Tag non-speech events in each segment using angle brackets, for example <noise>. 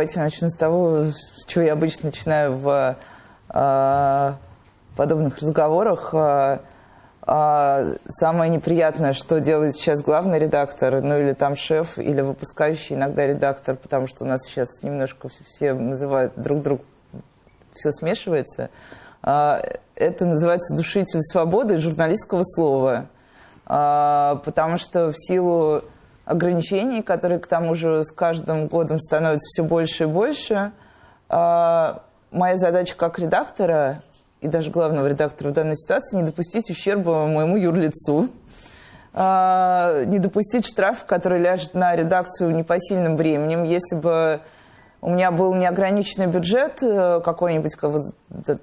Давайте начну с того, с чего я обычно начинаю в э, подобных разговорах. Э, э, самое неприятное, что делает сейчас главный редактор, ну или там шеф, или выпускающий иногда редактор, потому что у нас сейчас немножко все называют друг друга, все смешивается. Э, это называется душитель свободы журналистского слова. Э, потому что в силу ограничений, которые к тому же с каждым годом становятся все больше и больше. А, моя задача как редактора и даже главного редактора в данной ситуации не допустить ущерба моему юрлицу, а, не допустить штраф, который ляжет на редакцию непосильным временем. Если бы у меня был неограниченный бюджет, э, какой-нибудь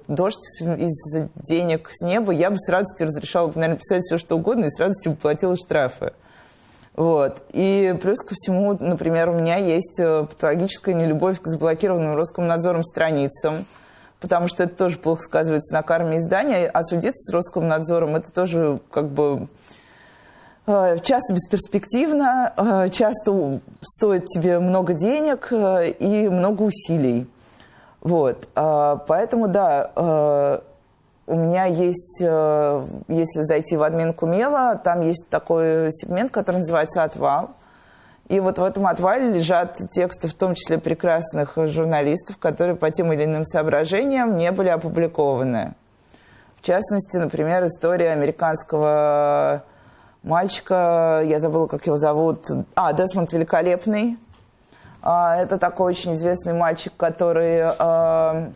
дождь из денег с неба, я бы с радостью разрешала, наверное, писать все, что угодно, и с радостью платила штрафы. Вот. И плюс ко всему, например, у меня есть э, патологическая нелюбовь к заблокированным Роскомнадзором страницам, потому что это тоже плохо сказывается на карме издания, а судиться с Роскомнадзором это тоже как бы э, часто бесперспективно, э, часто стоит тебе много денег и много усилий. Вот. Поэтому, да, у меня есть, э, если зайти в админку Мела, там есть такой сегмент, который называется «Отвал». И вот в этом отвале лежат тексты, в том числе прекрасных журналистов, которые по тем или иным соображениям не были опубликованы. В частности, например, история американского мальчика, я забыла, как его зовут, а, Десмонд Великолепный. А, это такой очень известный мальчик, который э,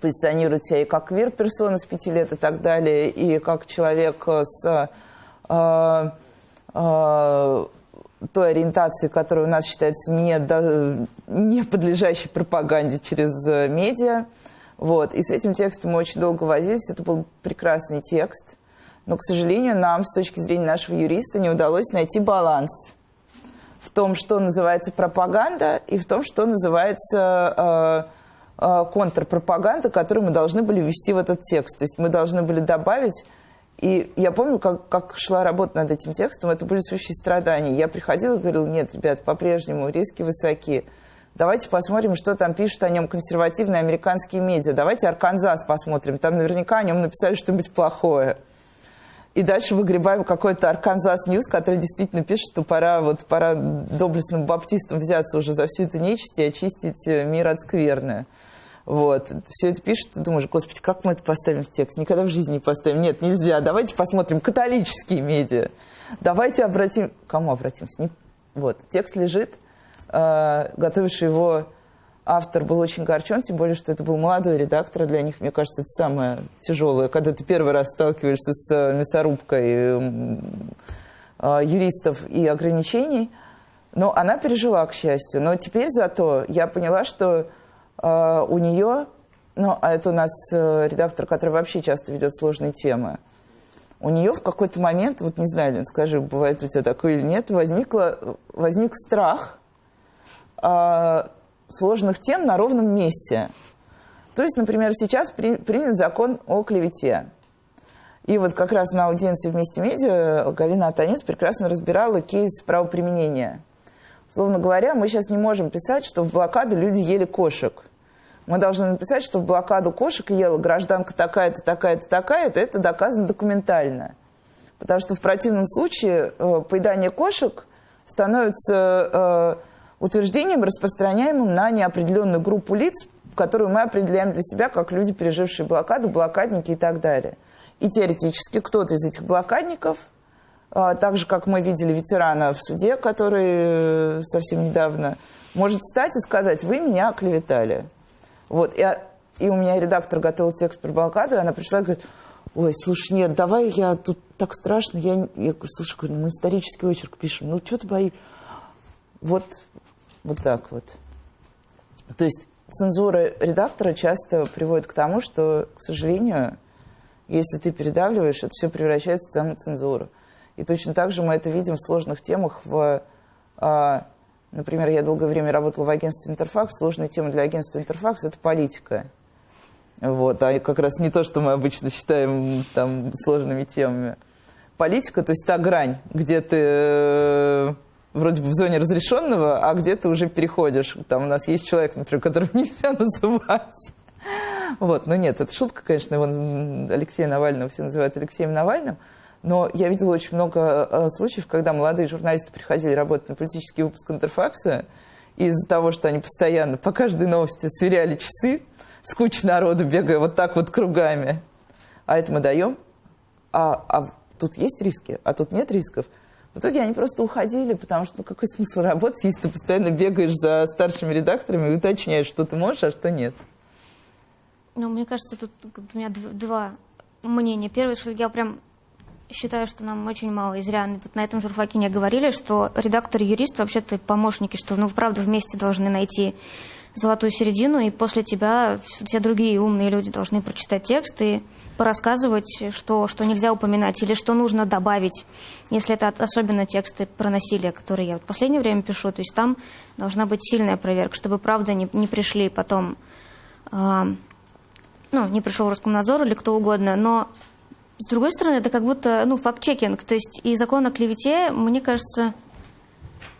позиционирует себя и как квир-персона с пяти лет и так далее, и как человек с э, э, той ориентацией, которая у нас считается не, до, не подлежащей пропаганде через медиа. Вот. И с этим текстом мы очень долго возились. Это был прекрасный текст. Но, к сожалению, нам, с точки зрения нашего юриста, не удалось найти баланс в том, что называется пропаганда, и в том, что называется... Э, Э, контрпропаганда, которую мы должны были ввести в этот текст. То есть мы должны были добавить... И я помню, как, как шла работа над этим текстом, это были сущие страдания. Я приходила и говорила, нет, ребят, по-прежнему риски высоки. Давайте посмотрим, что там пишут о нем консервативные американские медиа. Давайте Арканзас посмотрим. Там наверняка о нем написали что-нибудь плохое. И дальше выгребаем какой-то Arkansas News, который действительно пишет, что пора, вот, пора доблестным баптистам взяться уже за всю эту нечисть и очистить э, мир от скверны. Вот. Все это пишет, ты думаешь, господи, как мы это поставим в текст? Никогда в жизни не поставим. Нет, нельзя. Давайте посмотрим католические медиа. Давайте обратим... Кому обратимся? Не... Вот, текст лежит. Э, готовивший его автор был очень горчен, тем более, что это был молодой редактор. Для них, мне кажется, это самое тяжелое, когда ты первый раз сталкиваешься с э, мясорубкой э, э, юристов и ограничений. Но она пережила, к счастью. Но теперь зато я поняла, что а, у нее, ну, а это у нас э, редактор, который вообще часто ведет сложные темы, у нее в какой-то момент, вот не знаю, Лен, скажи, бывает у тебя такое или нет, возникло, возник страх э, сложных тем на ровном месте. То есть, например, сейчас при, принят закон о клевете. И вот как раз на аудиенции вместе медиа Галина Атанец прекрасно разбирала кейс правоприменения. Словно говоря, мы сейчас не можем писать, что в блокаду люди ели кошек. Мы должны написать, что в блокаду кошек ела гражданка такая-то, такая-то, такая-то. Это доказано документально. Потому что в противном случае э, поедание кошек становится э, утверждением, распространяемым на неопределенную группу лиц, которую мы определяем для себя как люди, пережившие блокаду, блокадники и так далее. И теоретически кто-то из этих блокадников – а, так же, как мы видели ветерана в суде, который э, совсем недавно, может встать и сказать, вы меня оклеветали. Вот, и, и у меня редактор готовил текст про блокаду, и она пришла и говорит, ой, слушай, нет, давай я тут так страшно, я, я говорю, слушай, говорю, мы исторический очерк пишем, ну что ты боишься? Вот, вот так вот. То есть цензура редактора часто приводит к тому, что, к сожалению, если ты передавливаешь, это все превращается в самоцензуру. И точно так же мы это видим в сложных темах. В, а, например, я долгое время работала в агентстве «Интерфакс». Сложная тема для агентства «Интерфакс» – это политика. Вот, а как раз не то, что мы обычно считаем там, сложными темами. Политика, то есть та грань, где ты э, вроде бы в зоне разрешенного, а где ты уже переходишь. Там у нас есть человек, например, которого <laughs> нельзя называть. Вот, но нет, это шутка, конечно, его Алексея Навального все называют Алексеем Навальным. Но я видела очень много э, случаев, когда молодые журналисты приходили работать на политический выпуск Интерфакса, из-за того, что они постоянно по каждой новости сверяли часы, с кучей народу бегая вот так вот кругами, а это мы даем, а, а тут есть риски, а тут нет рисков. В итоге они просто уходили, потому что ну, какой смысл работать, если ты постоянно бегаешь за старшими редакторами и уточняешь, что ты можешь, а что нет. Ну, мне кажется, тут у меня два мнения. Первое, что я прям считаю, что нам очень мало. И зря вот на этом журфаке не говорили, что редактор и юрист вообще-то помощники, что ну, правда вместе должны найти золотую середину, и после тебя все другие умные люди должны прочитать текст и порассказывать, что, что нельзя упоминать или что нужно добавить, если это особенно тексты про насилие, которые я вот в последнее время пишу. То есть там должна быть сильная проверка, чтобы правда не, не пришли потом, э, ну, не пришел Роскомнадзор или кто угодно, но с другой стороны, это как будто, ну, факт-чекинг. То есть и закон о клевете, мне кажется,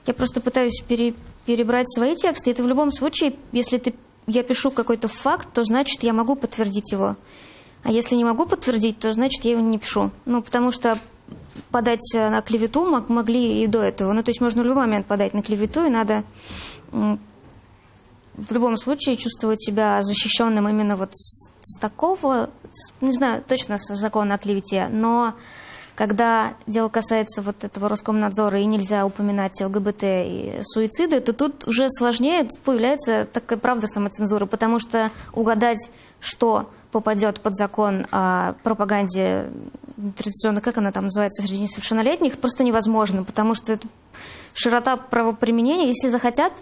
я просто пытаюсь пере, перебрать свои тексты. Это в любом случае, если ты, я пишу какой-то факт, то значит, я могу подтвердить его. А если не могу подтвердить, то значит, я его не пишу. Ну, потому что подать на клевету могли и до этого. Ну, то есть можно в любой момент подать на клевету, и надо в любом случае чувствовать себя защищенным именно вот с, с такого, с, не знаю точно с закона о клевете, но когда дело касается вот этого Роскомнадзора и нельзя упоминать ЛГБТ и суициды, то тут уже сложнее появляется такая правда самоцензура, потому что угадать, что попадет под закон о пропаганде традиционно, как она там называется, среди несовершеннолетних, просто невозможно, потому что это широта правоприменения, если захотят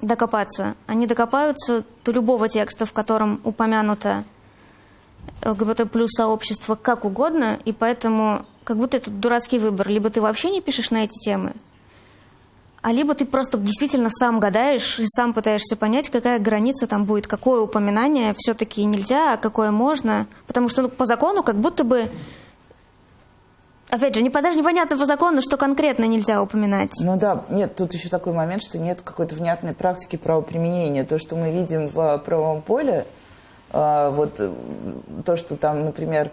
докопаться. Они докопаются до любого текста, в котором упомянуто ЛГБТ плюс сообщество как угодно, и поэтому как будто это дурацкий выбор. Либо ты вообще не пишешь на эти темы, а либо ты просто действительно сам гадаешь и сам пытаешься понять, какая граница там будет, какое упоминание все-таки нельзя, а какое можно. Потому что ну, по закону как будто бы Опять же, не, даже непонятно по закону, что конкретно нельзя упоминать. Ну да, нет, тут еще такой момент, что нет какой-то внятной практики правоприменения. То, что мы видим в правовом поле, а, вот э, то, что там, например,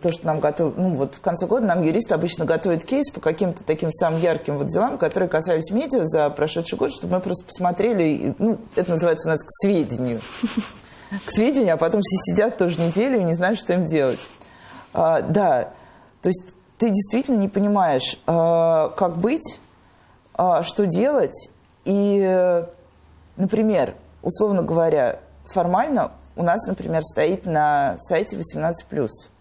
то, что нам готовят, ну вот в конце года нам юристы обычно готовят кейс по каким-то таким самым ярким вот делам, которые касались медиа за прошедший год, чтобы мы просто посмотрели, ну, это называется у нас к сведению. К сведению, а потом все сидят тоже неделю и не знают, что им делать. А, да, то есть ты действительно не понимаешь, э, как быть, э, что делать. И, например, условно говоря, формально у нас, например, стоит на сайте 18+.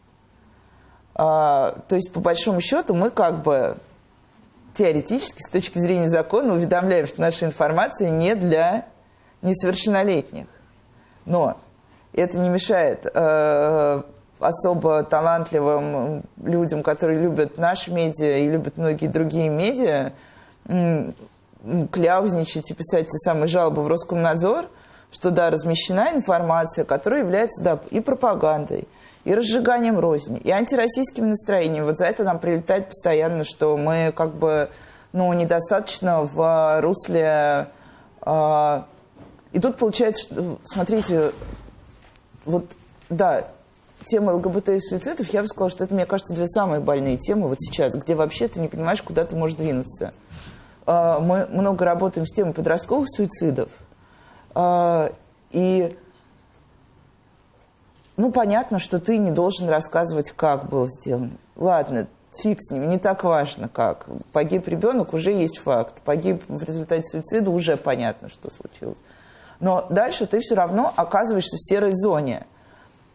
Э, то есть, по большому счету, мы как бы теоретически, с точки зрения закона, уведомляем, что наша информация не для несовершеннолетних. Но это не мешает особо талантливым людям, которые любят наши медиа и любят многие другие медиа, кляузничать и писать те самые жалобы в Роскомнадзор, что да, размещена информация, которая является да, и пропагандой, и разжиганием розни, и антироссийским настроением. Вот за это нам прилетает постоянно, что мы как бы ну, недостаточно в русле... Э, и тут получается, что, смотрите, вот, да, тема ЛГБТ и суицидов, я бы сказала, что это, мне кажется, две самые больные темы вот сейчас, где вообще ты не понимаешь, куда ты можешь двинуться. А, мы много работаем с темой подростковых суицидов. А, и, ну, понятно, что ты не должен рассказывать, как было сделано. Ладно, фиг с ним, не так важно, как. Погиб ребенок, уже есть факт. Погиб в результате суицида, уже понятно, что случилось. Но дальше ты все равно оказываешься в серой зоне –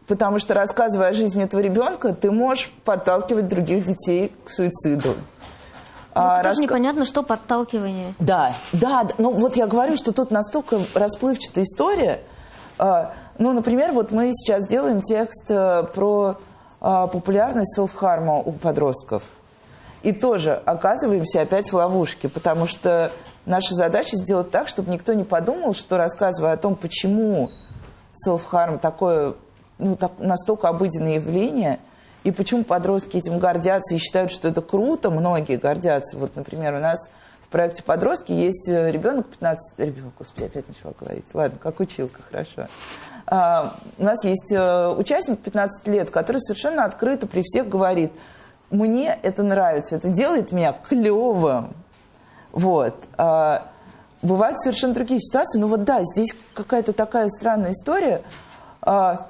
Потому что, рассказывая о жизни этого ребенка, ты можешь подталкивать других детей к суициду. А, тоже рас... непонятно, что подталкивание. Да, да, ну вот я говорю, что тут настолько расплывчатая история. А, ну, например, вот мы сейчас делаем текст э, про а, популярность селф-харма у подростков. И тоже оказываемся опять в ловушке, потому что наша задача сделать так, чтобы никто не подумал, что рассказывая о том, почему селф-харм такое ну, так, настолько обыденное явление, и почему подростки этим гордятся и считают, что это круто, многие гордятся. Вот, например, у нас в проекте «Подростки» есть э, ребенок 15... Ребенок, господи, опять начала говорить. Ладно, как училка, хорошо. А, у нас есть э, участник 15 лет, который совершенно открыто при всех говорит, мне это нравится, это делает меня клевым. Вот. А, бывают совершенно другие ситуации. Но вот да, здесь какая-то такая странная история. А,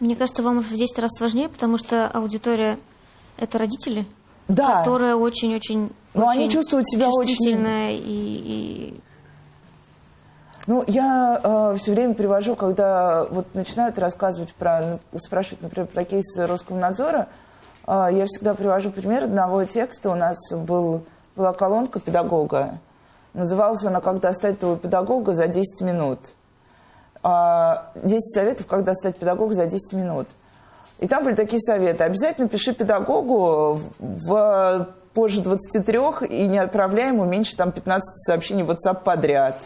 Мне кажется, вам в 10 раз сложнее, потому что аудитория – это родители, да. которые очень-очень Но очень они чувствуют себя очень... и, и Ну, я э, все время привожу, когда вот начинают рассказывать про, ну, спрашивать, например, про кейсы Роскомнадзора, э, я всегда привожу пример одного текста. У нас был, была колонка педагога. Называлась она «Как достать твоего педагога за 10 минут». А, 10 советов, как достать педагога за 10 минут. И там были такие советы. Обязательно пиши педагогу в позже 23 и не отправляй ему меньше там, 15 сообщений в WhatsApp подряд.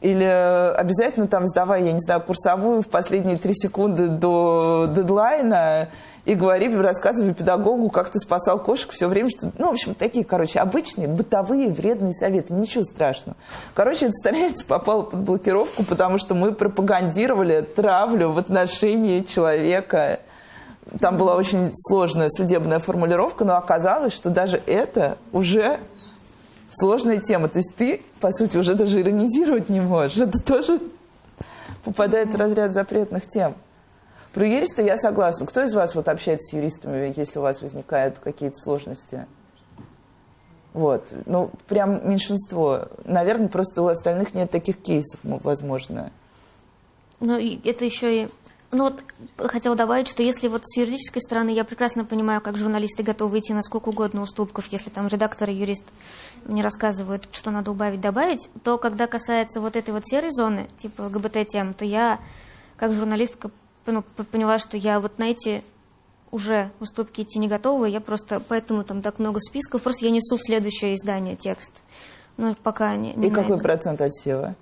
Или обязательно там сдавай, я не знаю, курсовую в последние три секунды до дедлайна и говори, рассказывай педагогу, как ты спасал кошек все время. Что... Ну, в общем, такие, короче, обычные бытовые вредные советы. Ничего страшного. Короче, эта страница попала под блокировку, потому что мы пропагандировали травлю в отношении человека. Там была очень сложная судебная формулировка, но оказалось, что даже это уже сложная тема. То есть ты, по сути, уже даже иронизировать не можешь. Это тоже попадает в разряд запретных тем. Про юриста я согласна. Кто из вас вот общается с юристами, если у вас возникают какие-то сложности? Вот. Ну, прям меньшинство. Наверное, просто у остальных нет таких кейсов, возможно. Ну, это еще и ну вот хотела добавить, что если вот с юридической стороны я прекрасно понимаю, как журналисты готовы идти на сколько угодно уступков, если там редактор и юрист мне рассказывают, что надо убавить, добавить, то когда касается вот этой вот серой зоны, типа ЛГБТ-тем, то я как журналистка ну, поняла, что я вот на эти уже уступки идти не готова, я просто, поэтому там так много списков, просто я несу в следующее издание текст. Ну, пока не, не И какой процент отсева?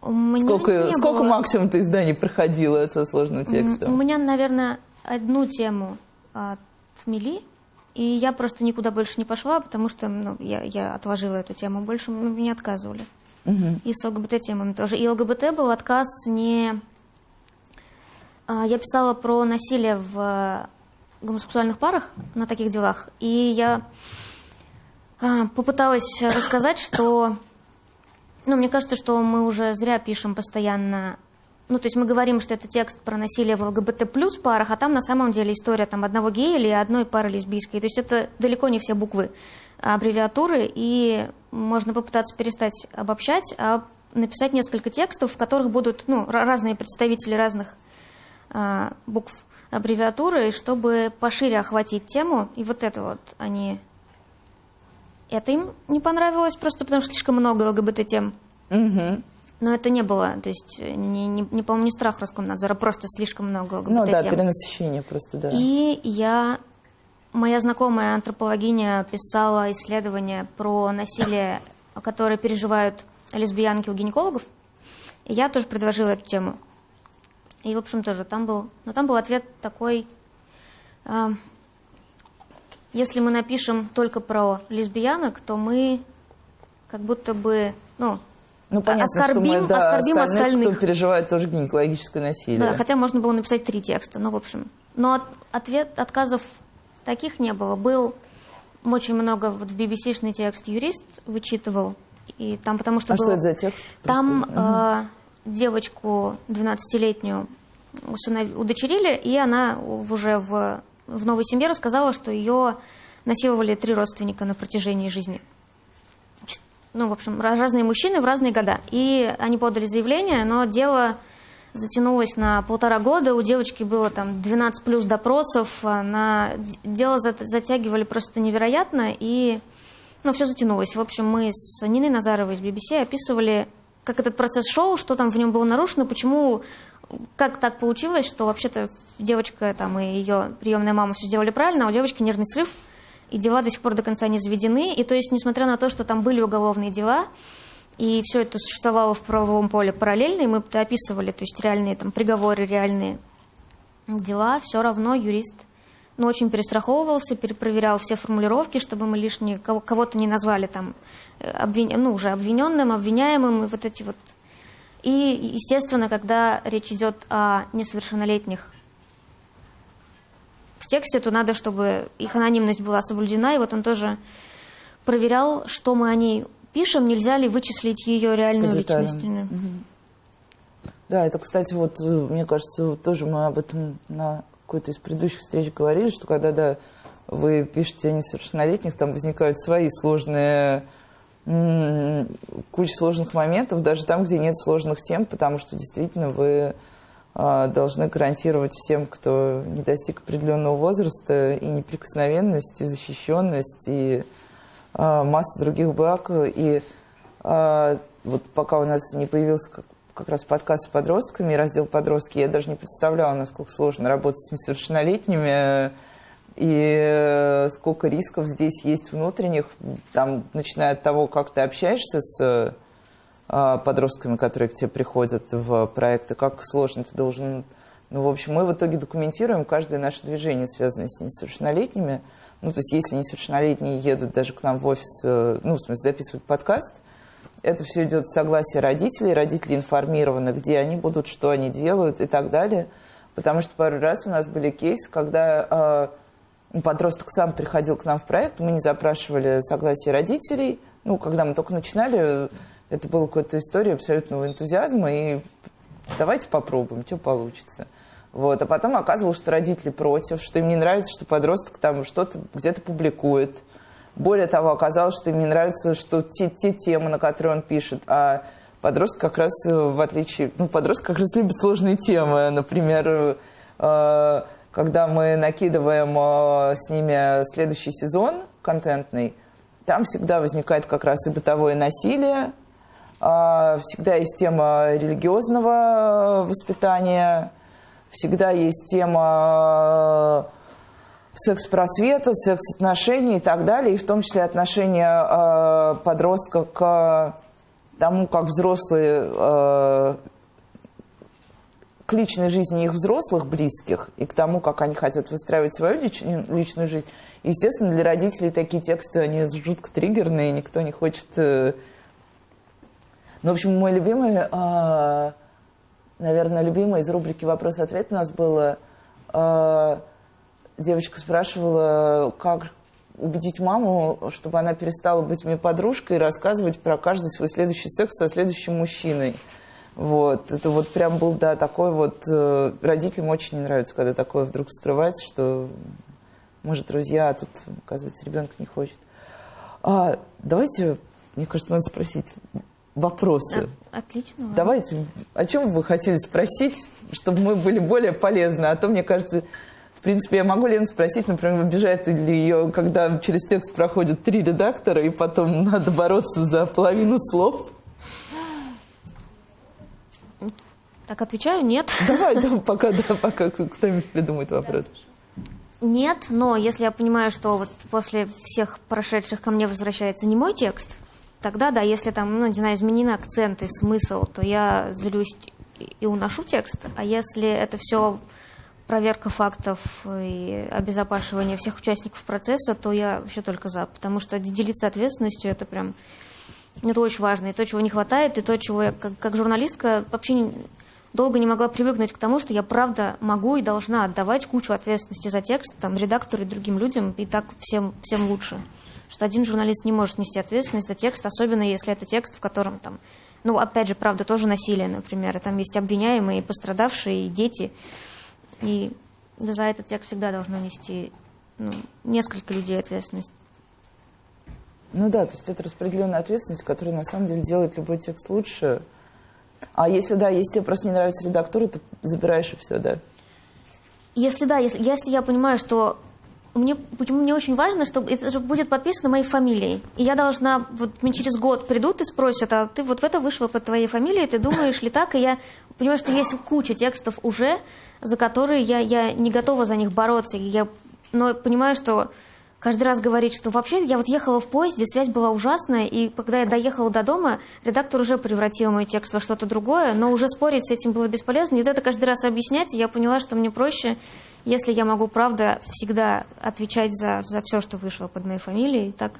У сколько сколько было... максимум ты изданий проходила со сложным текстом? У меня, наверное, одну тему отмели, и я просто никуда больше не пошла, потому что ну, я, я отложила эту тему. Больше мне отказывали. Угу. И с ЛГБТ-темами тоже. И ЛГБТ был отказ не... А, я писала про насилие в гомосексуальных парах на таких делах, и я а, попыталась рассказать, что ну, мне кажется, что мы уже зря пишем постоянно... Ну, то есть мы говорим, что это текст про насилие в ЛГБТ плюс парах, а там на самом деле история там одного гея или одной пары лесбийской. То есть это далеко не все буквы, а аббревиатуры, и можно попытаться перестать обобщать, а написать несколько текстов, в которых будут ну, разные представители разных а, букв аббревиатуры, чтобы пошире охватить тему. И вот это вот они это им не понравилось просто потому, что слишком много ЛГБТ-тем. Угу. Но это не было, то есть, не, не, не по-моему, не страх Роскомнадзора, просто слишком много ЛГБТ-тем. Ну да, перенасыщение просто, да. И я, моя знакомая антропологиня писала исследование про насилие, которое переживают лесбиянки у гинекологов. И я тоже предложила эту тему. И, в общем, тоже там был, но там был ответ такой, э, если мы напишем только про лесбиянок, то мы как будто бы, ну, ну, понятно, оскорбим, что мы, да, оскорбим остальных, остальных, кто переживает тоже гинекологическое насилие. Да, хотя можно было написать три текста, ну, в общем. Но от, ответ, отказов таких не было. Был очень много, вот в BBC-шный текст юрист вычитывал, и там потому что А было, что это за текст? Там Просто... э, девочку 12-летнюю усынов... удочерили, и она уже в в новой семье рассказала, что ее насиловали три родственника на протяжении жизни. Ну, в общем, разные мужчины в разные года. И они подали заявление, но дело затянулось на полтора года. У девочки было там 12 плюс допросов. На... Дело затягивали просто невероятно. И ну, все затянулось. В общем, мы с Ниной Назаровой из BBC описывали, как этот процесс шел, что там в нем было нарушено, почему как так получилось, что вообще-то девочка там и ее приемная мама все сделали правильно, а у девочки нервный срыв, и дела до сих пор до конца не заведены. И то есть, несмотря на то, что там были уголовные дела, и все это существовало в правовом поле параллельно, и мы это описывали, то есть реальные там приговоры, реальные дела, все равно юрист но очень перестраховывался, перепроверял все формулировки, чтобы мы лишние кого-то не назвали там э, обвин... ну, уже обвиненным, обвиняемым, и вот эти вот. И, естественно, когда речь идет о несовершеннолетних тексте, то надо, чтобы их анонимность была соблюдена, и вот он тоже проверял, что мы о ней пишем, нельзя ли вычислить ее реальную личность. Да, это, кстати, вот, э, мне кажется, тоже мы об этом на какой-то из предыдущих встреч говорили, что когда да, вы пишете о несовершеннолетних, там возникают свои сложные, куча сложных моментов, даже там, где нет сложных тем, потому что действительно вы должны гарантировать всем, кто не достиг определенного возраста, и неприкосновенность, и защищенность, и а, масса других благ. И а, вот пока у нас не появился как раз подкаст с подростками, раздел «Подростки», я даже не представляла, насколько сложно работать с несовершеннолетними, и э, сколько рисков здесь есть внутренних, там, начиная от того, как ты общаешься с подростками, которые к тебе приходят в проекты, как сложно ты должен... Ну, в общем, мы в итоге документируем каждое наше движение, связанное с несовершеннолетними. Ну, то есть, если несовершеннолетние едут даже к нам в офис, э, ну, в смысле, записывать подкаст – это все идет в согласии родителей, родители информированы, где они будут, что они делают и так далее. Потому что пару раз у нас были кейсы, когда э, подросток сам приходил к нам в проект, мы не запрашивали согласие родителей. Ну, когда мы только начинали, это была какая-то история абсолютного энтузиазма, и давайте попробуем, что получится. Вот. А потом оказывалось, что родители против, что им не нравится, что подросток там что-то где-то публикует, более того, оказалось, что им не нравится, что те, те темы, на которые он пишет, а подросток как раз, э, в отличие... Ну, подросток как раз любит сложные темы. Например, э, когда мы накидываем э, с ними следующий сезон контентный, там всегда возникает как раз и бытовое насилие, всегда есть тема религиозного воспитания, всегда есть тема секс-просвета, секс-отношений и так далее, и в том числе отношения э, подростка к тому, как взрослые, э, к личной жизни их взрослых близких и к тому, как они хотят выстраивать свою лич, личную жизнь. Естественно, для родителей такие тексты, они жутко триггерные, никто не хочет... Ну, в общем, мой любимый, э, наверное, любимый из рубрики «Вопрос-ответ» у нас было... Э, девочка спрашивала, как убедить маму, чтобы она перестала быть мне подружкой и рассказывать про каждый свой следующий секс со следующим мужчиной. Вот, это вот прям был, да, такой вот... Э, родителям очень не нравится, когда такое вдруг скрывается, что мы же друзья, а тут, оказывается, ребенок не хочет. А, давайте, мне кажется, надо спросить вопросы. А, отлично. Давайте, о чем вы хотели спросить, чтобы мы были более полезны? А то, мне кажется, в принципе, я могу Лену спросить, например, обижает ли ее, когда через текст проходят три редактора, и потом надо бороться за половину слов? Так отвечаю, нет. Давай, да, пока, да, пока кто-нибудь придумает вопрос. Нет, но если я понимаю, что вот после всех прошедших ко мне возвращается не мой текст, тогда да, если там, ну, не знаю, изменены акцент и смысл, то я злюсь и уношу текст. А если это все проверка фактов и обезопашивание всех участников процесса, то я вообще только за. Потому что делиться ответственностью это прям это очень важно. И то, чего не хватает, и то, чего я как, как журналистка вообще не, долго не могла привыкнуть к тому, что я правда могу и должна отдавать кучу ответственности за текст там, редактору и другим людям, и так всем, всем лучше. Что один журналист не может нести ответственность за текст, особенно если это текст, в котором там, ну, опять же, правда, тоже насилие, например, и там есть обвиняемые, пострадавшие, и дети. И за этот текст всегда должно нести ну, несколько людей ответственность. Ну да, то есть это распределенная ответственность, которая на самом деле делает любой текст лучше. А если да, если тебе просто не нравится редактура, ты забираешь и все, да? Если да, если, если я понимаю, что мне, почему мне очень важно, чтобы это будет подписано моей фамилией. И я должна, вот мне через год придут и спросят, а ты вот в это вышла под твоей фамилией, ты думаешь ли так? И я понимаю, что есть куча текстов уже, за которые я, я не готова за них бороться. Я, но понимаю, что каждый раз говорить, что вообще я вот ехала в поезде, связь была ужасная, и когда я доехала до дома, редактор уже превратил мой текст во что-то другое, но уже спорить с этим было бесполезно. И вот это каждый раз объяснять, и я поняла, что мне проще если я могу, правда, всегда отвечать за, за все, что вышло под моей фамилией, так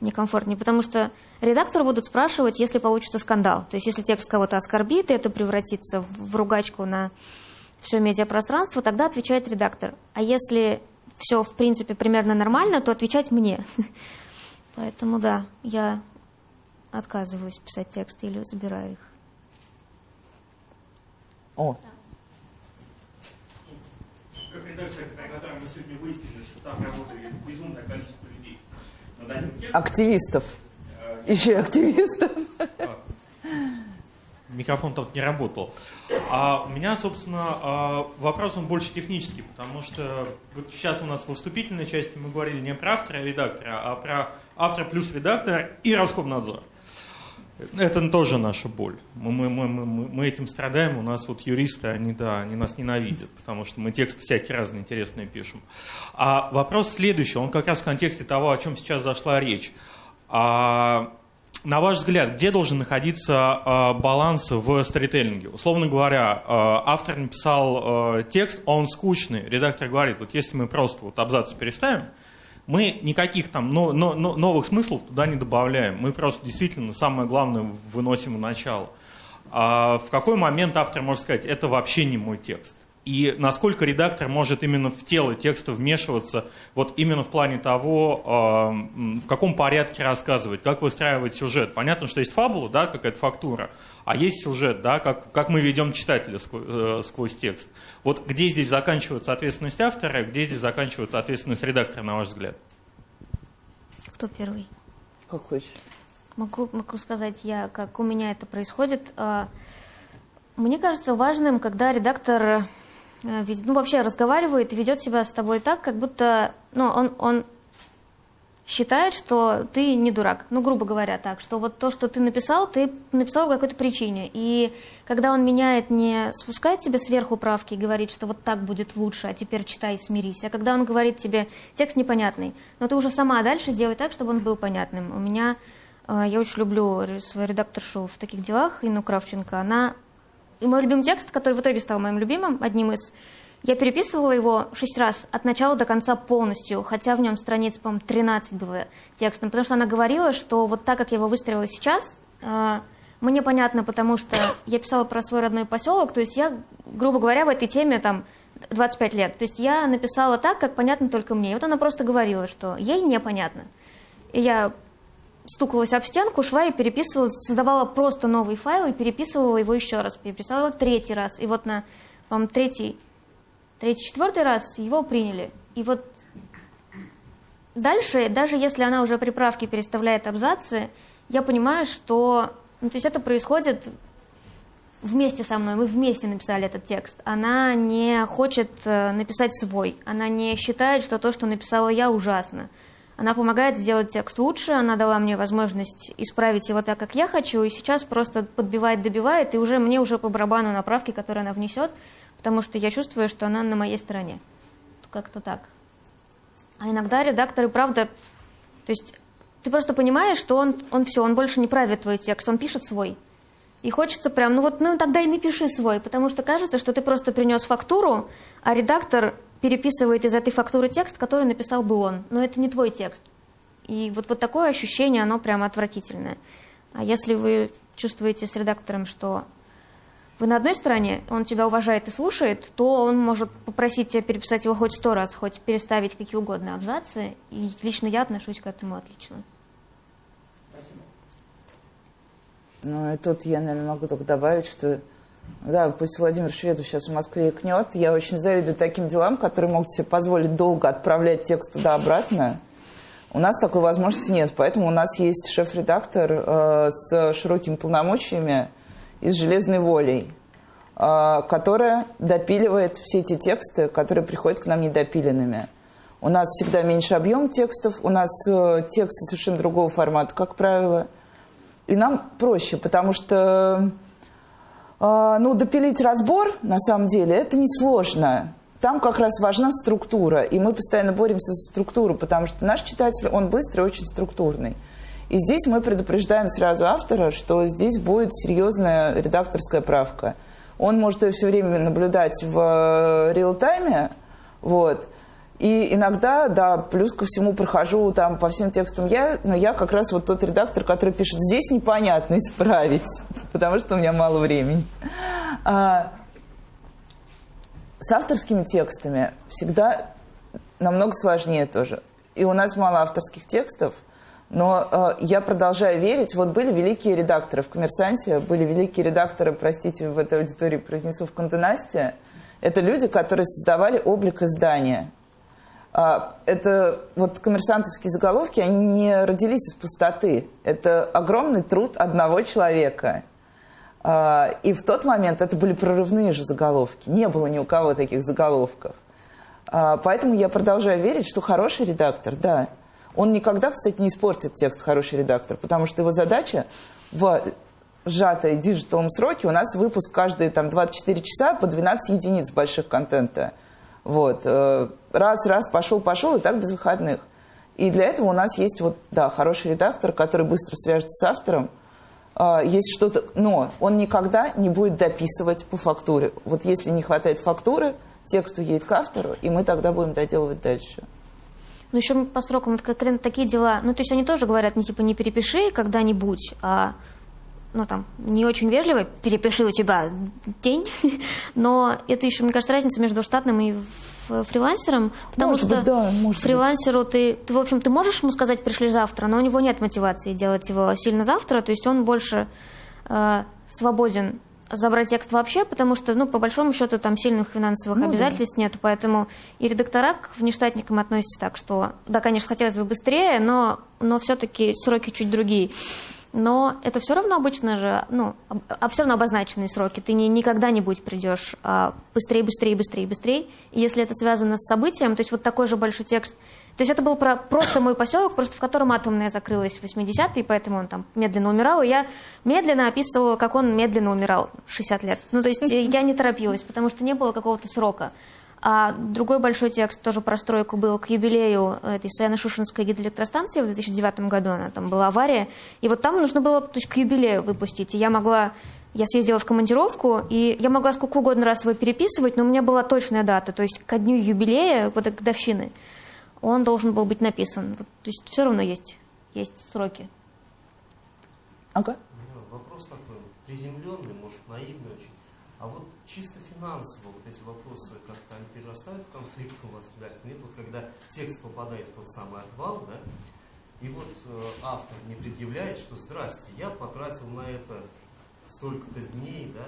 некомфортнее. Потому что редакторы будут спрашивать, если получится скандал. То есть если текст кого-то оскорбит, и это превратится в ругачку на все медиапространство, тогда отвечает редактор. А если все, в принципе, примерно нормально, то отвечать мне. <laughs> Поэтому да, я отказываюсь писать тексты или забираю их. О. Редакция, которой мы сегодня выяснили, что там работает безумное количество людей над одним текстом. Активистов. Еще активистов. Микрофон тут не работал. А у меня, собственно, а, вопрос он больше технический, потому что вот сейчас у нас в вступительной части мы говорили не про автора и редактора, а про автора плюс редактора и Роскомнадзор. Это тоже наша боль. Мы, мы, мы, мы, этим страдаем. У нас вот юристы, они, да, они нас ненавидят, потому что мы тексты всякие разные интересные пишем. А вопрос следующий, он как раз в контексте того, о чем сейчас зашла речь. А, на ваш взгляд, где должен находиться э, баланс в сторителлинге? Условно говоря, э, автор написал э, текст, он скучный. Редактор говорит, вот если мы просто вот абзац переставим, мы никаких там но, но, но, новых смыслов туда не добавляем. Мы просто действительно самое главное выносим в начало. А в какой момент автор может сказать, это вообще не мой текст? И насколько редактор может именно в тело текста вмешиваться, вот именно в плане того, э, в каком порядке рассказывать, как выстраивать сюжет. Понятно, что есть фабула, да, какая-то фактура, а есть сюжет, да, как, как мы ведем читателя сквозь, э, сквозь текст. Вот где здесь заканчивается ответственность автора, где здесь заканчивается ответственность редактора, на ваш взгляд? Кто первый? Как хочешь. Могу, могу сказать я, как у меня это происходит. А, мне кажется важным, когда редактор ну, вообще разговаривает и ведет себя с тобой так, как будто, ну, он, он считает, что ты не дурак. Ну, грубо говоря, так, что вот то, что ты написал, ты написал по какой-то причине. И когда он меняет, не спускает тебе сверху правки и говорит, что вот так будет лучше, а теперь читай и смирись. А когда он говорит тебе, текст непонятный, но ты уже сама дальше сделай так, чтобы он был понятным. У меня, э, я очень люблю свою редакторшу в таких делах, Инну Кравченко, она и мой любимый текст, который в итоге стал моим любимым, одним из, я переписывала его шесть раз, от начала до конца полностью, хотя в нем страниц, по-моему, 13 было текстом, потому что она говорила, что вот так, как я его выстроила сейчас, э, мне понятно, потому что я писала про свой родной поселок, то есть я, грубо говоря, в этой теме там 25 лет. То есть я написала так, как понятно только мне. И вот она просто говорила, что ей непонятно. И я стукалась об стенку, шла и переписывала, создавала просто новый файл и переписывала его еще раз, переписывала третий раз. И вот на, по третий, третий, четвертый раз его приняли. И вот дальше, даже если она уже при правке переставляет абзацы, я понимаю, что... Ну, то есть это происходит вместе со мной, мы вместе написали этот текст. Она не хочет э, написать свой, она не считает, что то, что написала я, ужасно. Она помогает сделать текст лучше, она дала мне возможность исправить его так, как я хочу, и сейчас просто подбивает, добивает, и уже мне уже по барабану направки, которые она внесет, потому что я чувствую, что она на моей стороне. Как-то так. А иногда редакторы, правда, то есть ты просто понимаешь, что он, он все, он больше не правит твой текст, он пишет свой. И хочется прям, ну вот, ну тогда и напиши свой, потому что кажется, что ты просто принес фактуру, а редактор переписывает из этой фактуры текст, который написал бы он. Но это не твой текст. И вот, вот такое ощущение, оно прямо отвратительное. А если вы чувствуете с редактором, что вы на одной стороне, он тебя уважает и слушает, то он может попросить тебя переписать его хоть сто раз, хоть переставить какие угодно абзацы. И лично я отношусь к этому отлично. Спасибо. Ну и тут я, наверное, могу только добавить, что да, пусть Владимир Шведов сейчас в Москве икнет. Я очень завидую таким делам, которые могут себе позволить долго отправлять текст туда-обратно. У нас такой возможности нет, поэтому у нас есть шеф-редактор э, с широкими полномочиями и с железной волей, э, которая допиливает все эти тексты, которые приходят к нам недопиленными. У нас всегда меньше объем текстов, у нас э, тексты совершенно другого формата, как правило. И нам проще, потому что ну, допилить разбор, на самом деле, это несложно. Там как раз важна структура, и мы постоянно боремся за структуру, потому что наш читатель, он быстрый, очень структурный. И здесь мы предупреждаем сразу автора, что здесь будет серьезная редакторская правка. Он может ее все время наблюдать в э, реал-тайме, Вот. И иногда, да, плюс ко всему прохожу там по всем текстам я, но я как раз вот тот редактор, который пишет, здесь непонятно исправить, <laughs> потому что у меня мало времени. А, с авторскими текстами всегда намного сложнее тоже. И у нас мало авторских текстов, но э, я продолжаю верить. Вот были великие редакторы в «Коммерсанте», были великие редакторы, простите, в этой аудитории произнесу, в «Контенасте». Это люди, которые создавали облик издания. А, это вот коммерсантовские заголовки, они не родились из пустоты. Это огромный труд одного человека. А, и в тот момент это были прорывные же заголовки. Не было ни у кого таких заголовков. А, поэтому я продолжаю верить, что хороший редактор, да, он никогда, кстати, не испортит текст хороший редактор, потому что его задача в сжатой диджиталом сроке у нас выпуск каждые там 24 часа по 12 единиц больших контента. Вот. Э, раз, раз, пошел, пошел, и так без выходных. И для этого у нас есть вот, да, хороший редактор, который быстро свяжется с автором, а, есть что-то, но он никогда не будет дописывать по фактуре. Вот если не хватает фактуры, текст уедет к автору, и мы тогда будем доделывать дальше. Ну, еще по срокам, вот конкретно такие дела, ну, то есть они тоже говорят, не типа, не перепиши когда-нибудь, а, ну, там, не очень вежливо, перепиши у тебя день, <laughs> но это еще, мне кажется, разница между штатным и фрилансером, потому может что быть, да, фрилансеру ты, ты, в общем, ты можешь ему сказать, пришли завтра, но у него нет мотивации делать его сильно завтра, то есть он больше э, свободен забрать текст вообще, потому что, ну, по большому счету, там сильных финансовых ну, обязательств да. нет, поэтому и редактора к внештатникам относятся так, что, да, конечно, хотелось бы быстрее, но, но все-таки сроки чуть другие. Но это все равно обычно же, ну, а все равно обозначенные сроки. Ты не, никогда не будь придешь а, быстрее, быстрее, быстрее, быстрее. И если это связано с событием, то есть вот такой же большой текст. То есть это был про просто мой поселок, просто в котором атомная закрылась в 80-е, поэтому он там медленно умирал. И я медленно описывала, как он медленно умирал 60 лет. Ну, то есть я не торопилась, потому что не было какого-то срока. А другой большой текст тоже про стройку был к юбилею этой Саяно-Шушинской гидроэлектростанции в 2009 году. Она там была авария. И вот там нужно было то есть, к юбилею выпустить. И я могла... Я съездила в командировку, и я могла сколько угодно раз его переписывать, но у меня была точная дата. То есть ко дню юбилея, вот этой годовщины, он должен был быть написан. То есть все равно есть, есть сроки. Ага. Вопрос такой приземленный, может, наивный очень. А вот чисто финансово вот эти вопросы как-то они перерастают в конфликт у вас в редакции? Нет, вот когда текст попадает в тот самый отвал, да, и вот э, автор не предъявляет, что «Здрасте, я потратил на это столько-то дней, да,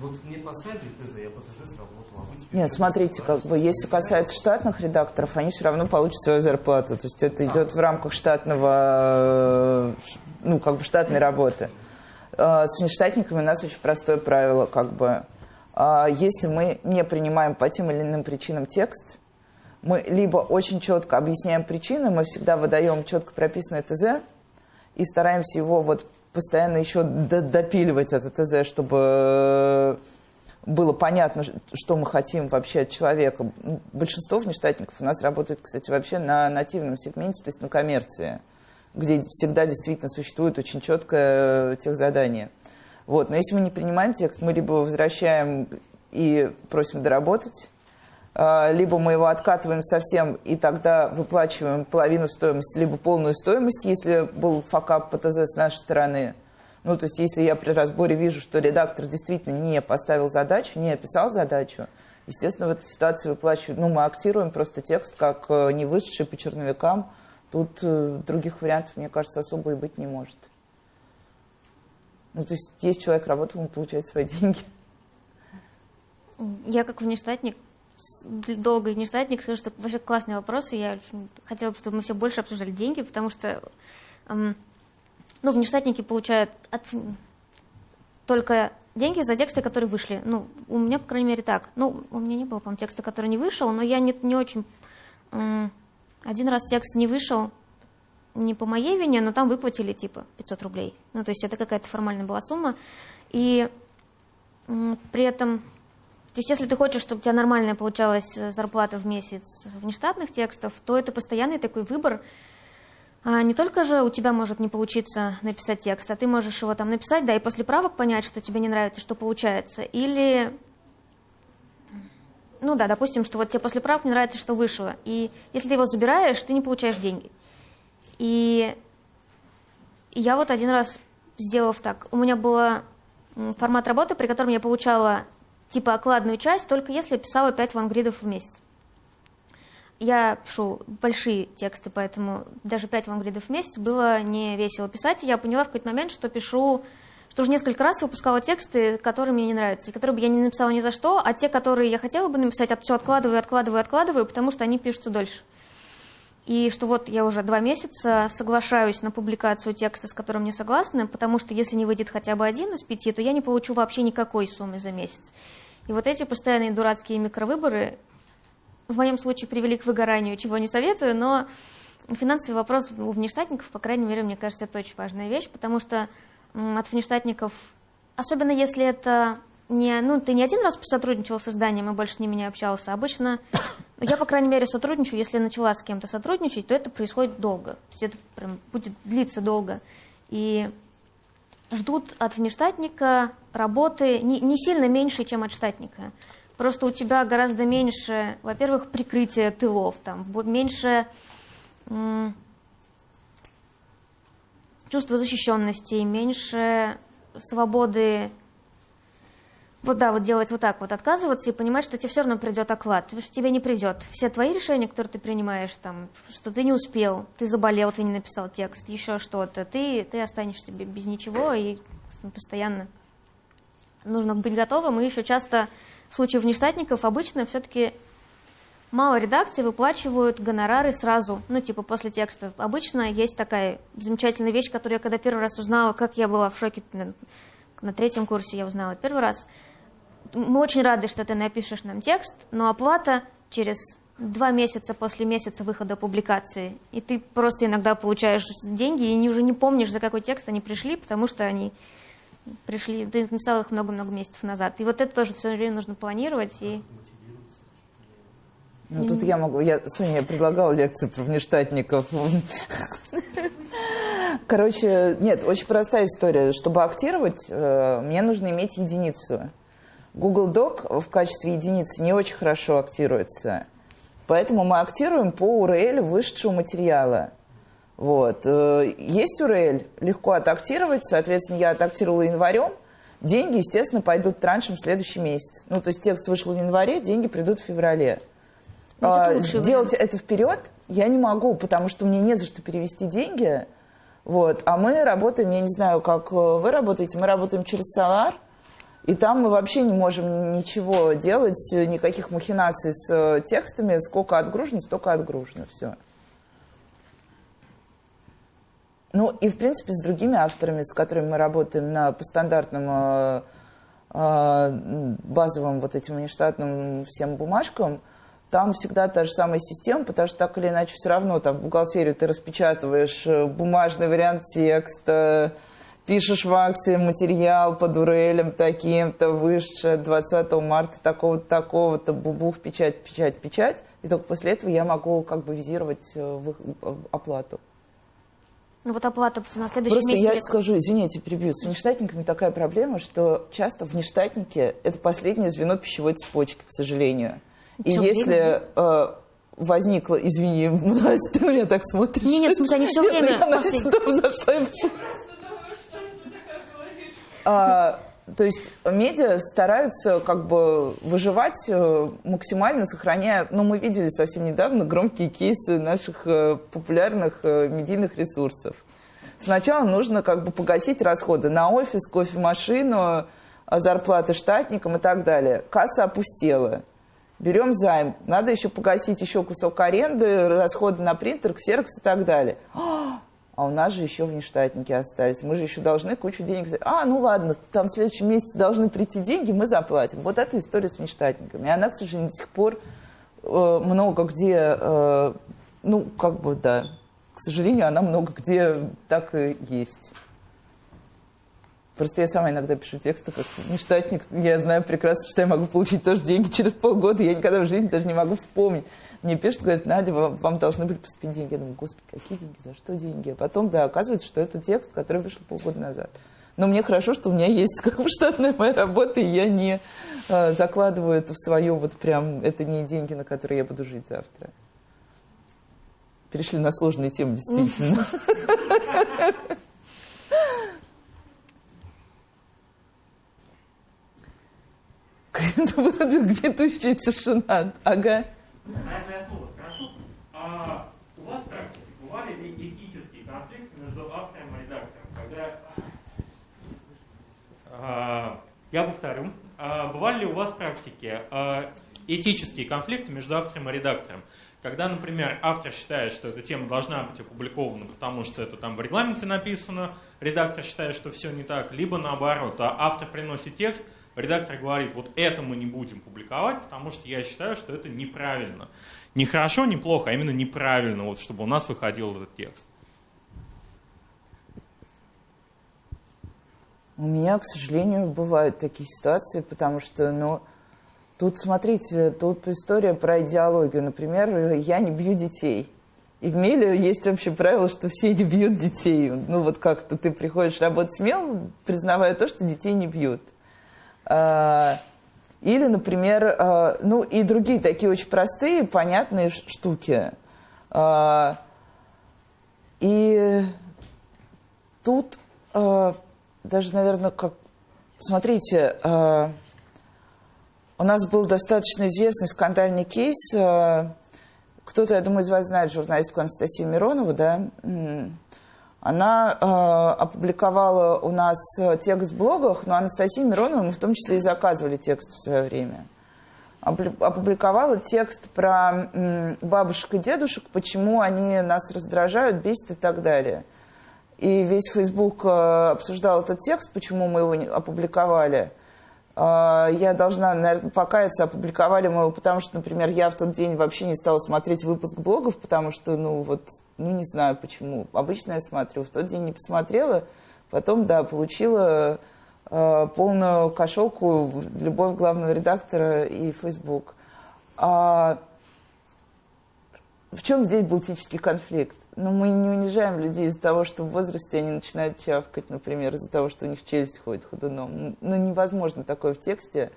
вот мне поставили ТЗ, я по ТЗ сработал, а вы теперь... Нет, смотрите, как бы, если касается штатных редакторов, они все равно получат свою зарплату. То есть это идет в рамках штатного, э, ну, как бы штатной работы. А, с внештатниками у нас очень простое правило, как бы, если мы не принимаем по тем или иным причинам текст, мы либо очень четко объясняем причины, мы всегда выдаем четко прописанное ТЗ и стараемся его вот постоянно еще допиливать это ТЗ, чтобы было понятно, что мы хотим вообще от человека. Большинство внештатников у нас работает, кстати, вообще на нативном сегменте, то есть на коммерции где всегда действительно существует очень четкое э, техзадание. Вот. Но если мы не принимаем текст, мы либо возвращаем и просим доработать, а, либо мы его откатываем совсем и тогда выплачиваем половину стоимости, либо полную стоимость, если был факап по ТЗ с нашей стороны. Ну, то есть, если я при разборе вижу, что редактор действительно не поставил задачу, не описал задачу, естественно, в этой ситуации выплачиваю, ну, мы актируем просто текст как э, не вышедший по черновикам, Тут э, других вариантов, мне кажется, особо и быть не может. Ну, то есть есть человек работал, он получает свои деньги. Я как внештатник, долгий внештатник, скажу, что вообще классный вопрос, и я хотела бы, чтобы мы все больше обсуждали деньги, потому что эм, ну, внештатники получают от, только деньги за тексты, которые вышли. Ну, у меня, по крайней мере, так. Ну, у меня не было, по-моему, текста, который не вышел, но я не, не очень... Эм, один раз текст не вышел, не по моей вине, но там выплатили типа 500 рублей. Ну, то есть это какая-то формальная была сумма. И при этом, то есть если ты хочешь, чтобы у тебя нормальная получалась э, зарплата в месяц внештатных текстов, то это постоянный такой выбор. А не только же у тебя может не получиться написать текст, а ты можешь его там написать, да, и после правок понять, что тебе не нравится, что получается. Или ну да, допустим, что вот тебе после правок не нравится, что вышло. И если ты его забираешь, ты не получаешь деньги. И я вот один раз сделав так, у меня был формат работы, при котором я получала типа окладную часть, только если писала 5 лонгридов в месяц. Я пишу большие тексты, поэтому даже 5 лонгридов в месяц было не весело писать. И я поняла в какой-то момент, что пишу, что уже несколько раз выпускала тексты, которые мне не нравятся, и которые бы я не написала ни за что, а те, которые я хотела бы написать, все откладываю, откладываю, откладываю, потому что они пишутся дольше. И что вот я уже два месяца соглашаюсь на публикацию текста, с которым не согласна, потому что если не выйдет хотя бы один из пяти, то я не получу вообще никакой суммы за месяц. И вот эти постоянные дурацкие микровыборы в моем случае привели к выгоранию, чего не советую, но финансовый вопрос у внештатников, по крайней мере, мне кажется, это очень важная вещь, потому что от внештатников, особенно если это не, ну, ты не один раз сотрудничал с изданием и больше не общался. Обычно, я, по крайней мере, сотрудничаю, если начала с кем-то сотрудничать, то это происходит долго. То есть это прям будет длиться долго. И ждут от внештатника работы не, не сильно меньше, чем от штатника. Просто у тебя гораздо меньше, во-первых, прикрытия тылов, там, меньше чувства защищенности, меньше свободы вот да, вот делать вот так вот, отказываться и понимать, что тебе все равно придет оклад, потому что тебе не придет. Все твои решения, которые ты принимаешь, там, что ты не успел, ты заболел, ты не написал текст, еще что-то, ты, ты останешься без ничего и постоянно нужно быть готовым. И еще часто в случае внештатников обычно все-таки мало редакций выплачивают гонорары сразу, ну, типа после текста. Обычно есть такая замечательная вещь, которую я когда первый раз узнала, как я была в шоке на третьем курсе я узнала первый раз – мы очень рады, что ты напишешь нам текст, но оплата через два месяца после месяца выхода публикации. И ты просто иногда получаешь деньги и уже не помнишь, за какой текст они пришли, потому что они пришли, ты написал их много-много месяцев назад. И вот это тоже все время нужно планировать. И... Ну, тут я могу, я, Соня, я предлагала лекцию про внештатников. <laughs> Короче, нет, очень простая история. Чтобы актировать, э, мне нужно иметь единицу. Google Doc в качестве единицы не очень хорошо актируется. Поэтому мы актируем по URL вышедшего материала. Вот. Э, есть URL, легко отактировать, соответственно, я отактировала январем, деньги, естественно, пойдут траншем в следующий месяц. Ну, то есть текст вышел в январе, деньги придут в феврале. Ну, а, делать это вперед я не могу, потому что мне не за что перевести деньги. Вот. А мы работаем, я не знаю, как э, вы работаете, мы работаем через Solar, и там мы вообще не можем ничего делать, никаких махинаций с э, текстами. Сколько отгружено, столько отгружено. Все. Ну и, в принципе, с другими авторами, с которыми мы работаем на, по стандартным э, э, базовым вот этим нештатным всем бумажкам, там всегда та же самая система, потому что так или иначе все равно там в бухгалтерию ты распечатываешь бумажный вариант текста, пишешь в акции материал по дурелям таким-то, выше 20 марта такого-то, такого-то, бубух, печать, печать, печать. И только после этого я могу как бы визировать э, э, оплату. Ну вот оплата на следующий Просто месяц... я скажу, извините, перебью. С внештатниками такая проблема, что часто внештатники – это последнее звено пищевой цепочки, к сожалению. И Что, если э, возникло, извини, <laughs> ты на меня так смотришь. Нет, нет, в смысле, они все время... Я послед... зашла и а, то есть медиа стараются как бы выживать э, максимально, сохраняя... Ну, мы видели совсем недавно громкие кейсы наших э, популярных э, медийных ресурсов. Сначала нужно как бы погасить расходы на офис, кофемашину, зарплаты штатникам и так далее. Касса опустела. Берем займ. Надо еще погасить еще кусок аренды, расходы на принтер, ксерокс и так далее. А, а у нас же еще внештатники остались. Мы же еще должны кучу денег... А, ну ладно, там в следующем месяце должны прийти деньги, мы заплатим. Вот эта история с внештатниками. И она, к сожалению, до сих пор э, много где... Э, ну, как бы, да, к сожалению, она много где так и есть. Просто я сама иногда пишу тексты как нештатник. Я знаю прекрасно, что я могу получить тоже деньги через полгода. Я никогда в жизни даже не могу вспомнить. Мне пишут, говорят, Надя, вам, вам должны были поступить деньги. Я думаю, господи, какие деньги, за что деньги? А потом, да, оказывается, что это текст, который вышел полгода назад. Но мне хорошо, что у меня есть <laughs> как бы штатная моя работа, и я не э, закладываю это в свое вот прям, это не деньги, на которые я буду жить завтра. Перешли на сложные темы, <laughs> действительно. <laughs> Гнетущая тишина. Ага. Наверное, я снова спрошу. А у вас в практике бывали ли этические конфликты между автором и редактором? Когда... А, я повторю. А, бывали ли у вас в практике а, этические конфликты между автором и редактором? Когда, например, автор считает, что эта тема должна быть опубликована, потому что это там в регламенте написано, редактор считает, что все не так, либо наоборот, а автор приносит текст, редактор говорит, вот это мы не будем публиковать, потому что я считаю, что это неправильно. Не хорошо, не плохо, а именно неправильно, вот, чтобы у нас выходил этот текст. У меня, к сожалению, бывают такие ситуации, потому что, ну, тут, смотрите, тут история про идеологию. Например, я не бью детей. И в Меле есть общее правило, что все не бьют детей. Ну, вот как-то ты приходишь работать смело, признавая то, что детей не бьют. А, или, например, а, ну и другие такие очень простые, понятные штуки. А, и тут даже, наверное, как... Смотрите, у нас был достаточно известный скандальный кейс. Кто-то, я думаю, из вас знает журналистку Анастасию Миронову, да? Она э, опубликовала у нас э, текст в блогах, но Анастасии Мироновой мы в том числе и заказывали текст в свое время. Опубликовала текст про бабушек и дедушек, почему они нас раздражают, бесят и так далее. И весь Facebook э, обсуждал этот текст, почему мы его опубликовали – я должна, наверное, покаяться, опубликовали мы его, потому что, например, я в тот день вообще не стала смотреть выпуск блогов, потому что, ну, вот, ну, не знаю почему. Обычно я смотрю, в тот день не посмотрела, потом, да, получила э, полную кошелку любовь главного редактора и Facebook. А в чем здесь был этический конфликт? Но мы не унижаем людей из-за того, что в возрасте они начинают чавкать, например, из-за того, что у них челюсть ходит ходуном. Ну, невозможно такое в тексте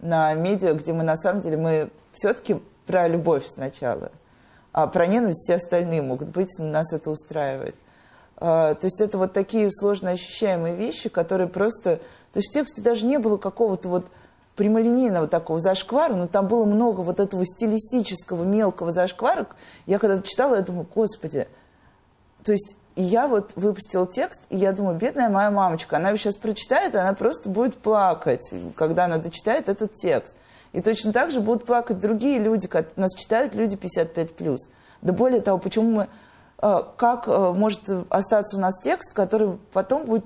на медиа, где мы на самом деле, мы все-таки про любовь сначала, а про ненависть все остальные могут быть, нас это устраивает. А, то есть это вот такие сложно ощущаемые вещи, которые просто... То есть в тексте даже не было какого-то вот прямолинейного такого зашквара, но там было много вот этого стилистического мелкого зашквара. Я когда читала, я думаю, господи, то есть я вот выпустила текст, и я думаю, бедная моя мамочка, она сейчас прочитает, и она просто будет плакать, когда она дочитает этот текст. И точно так же будут плакать другие люди, как нас читают люди 55+. Да более того, почему мы, э, как э, может остаться у нас текст, который потом будет,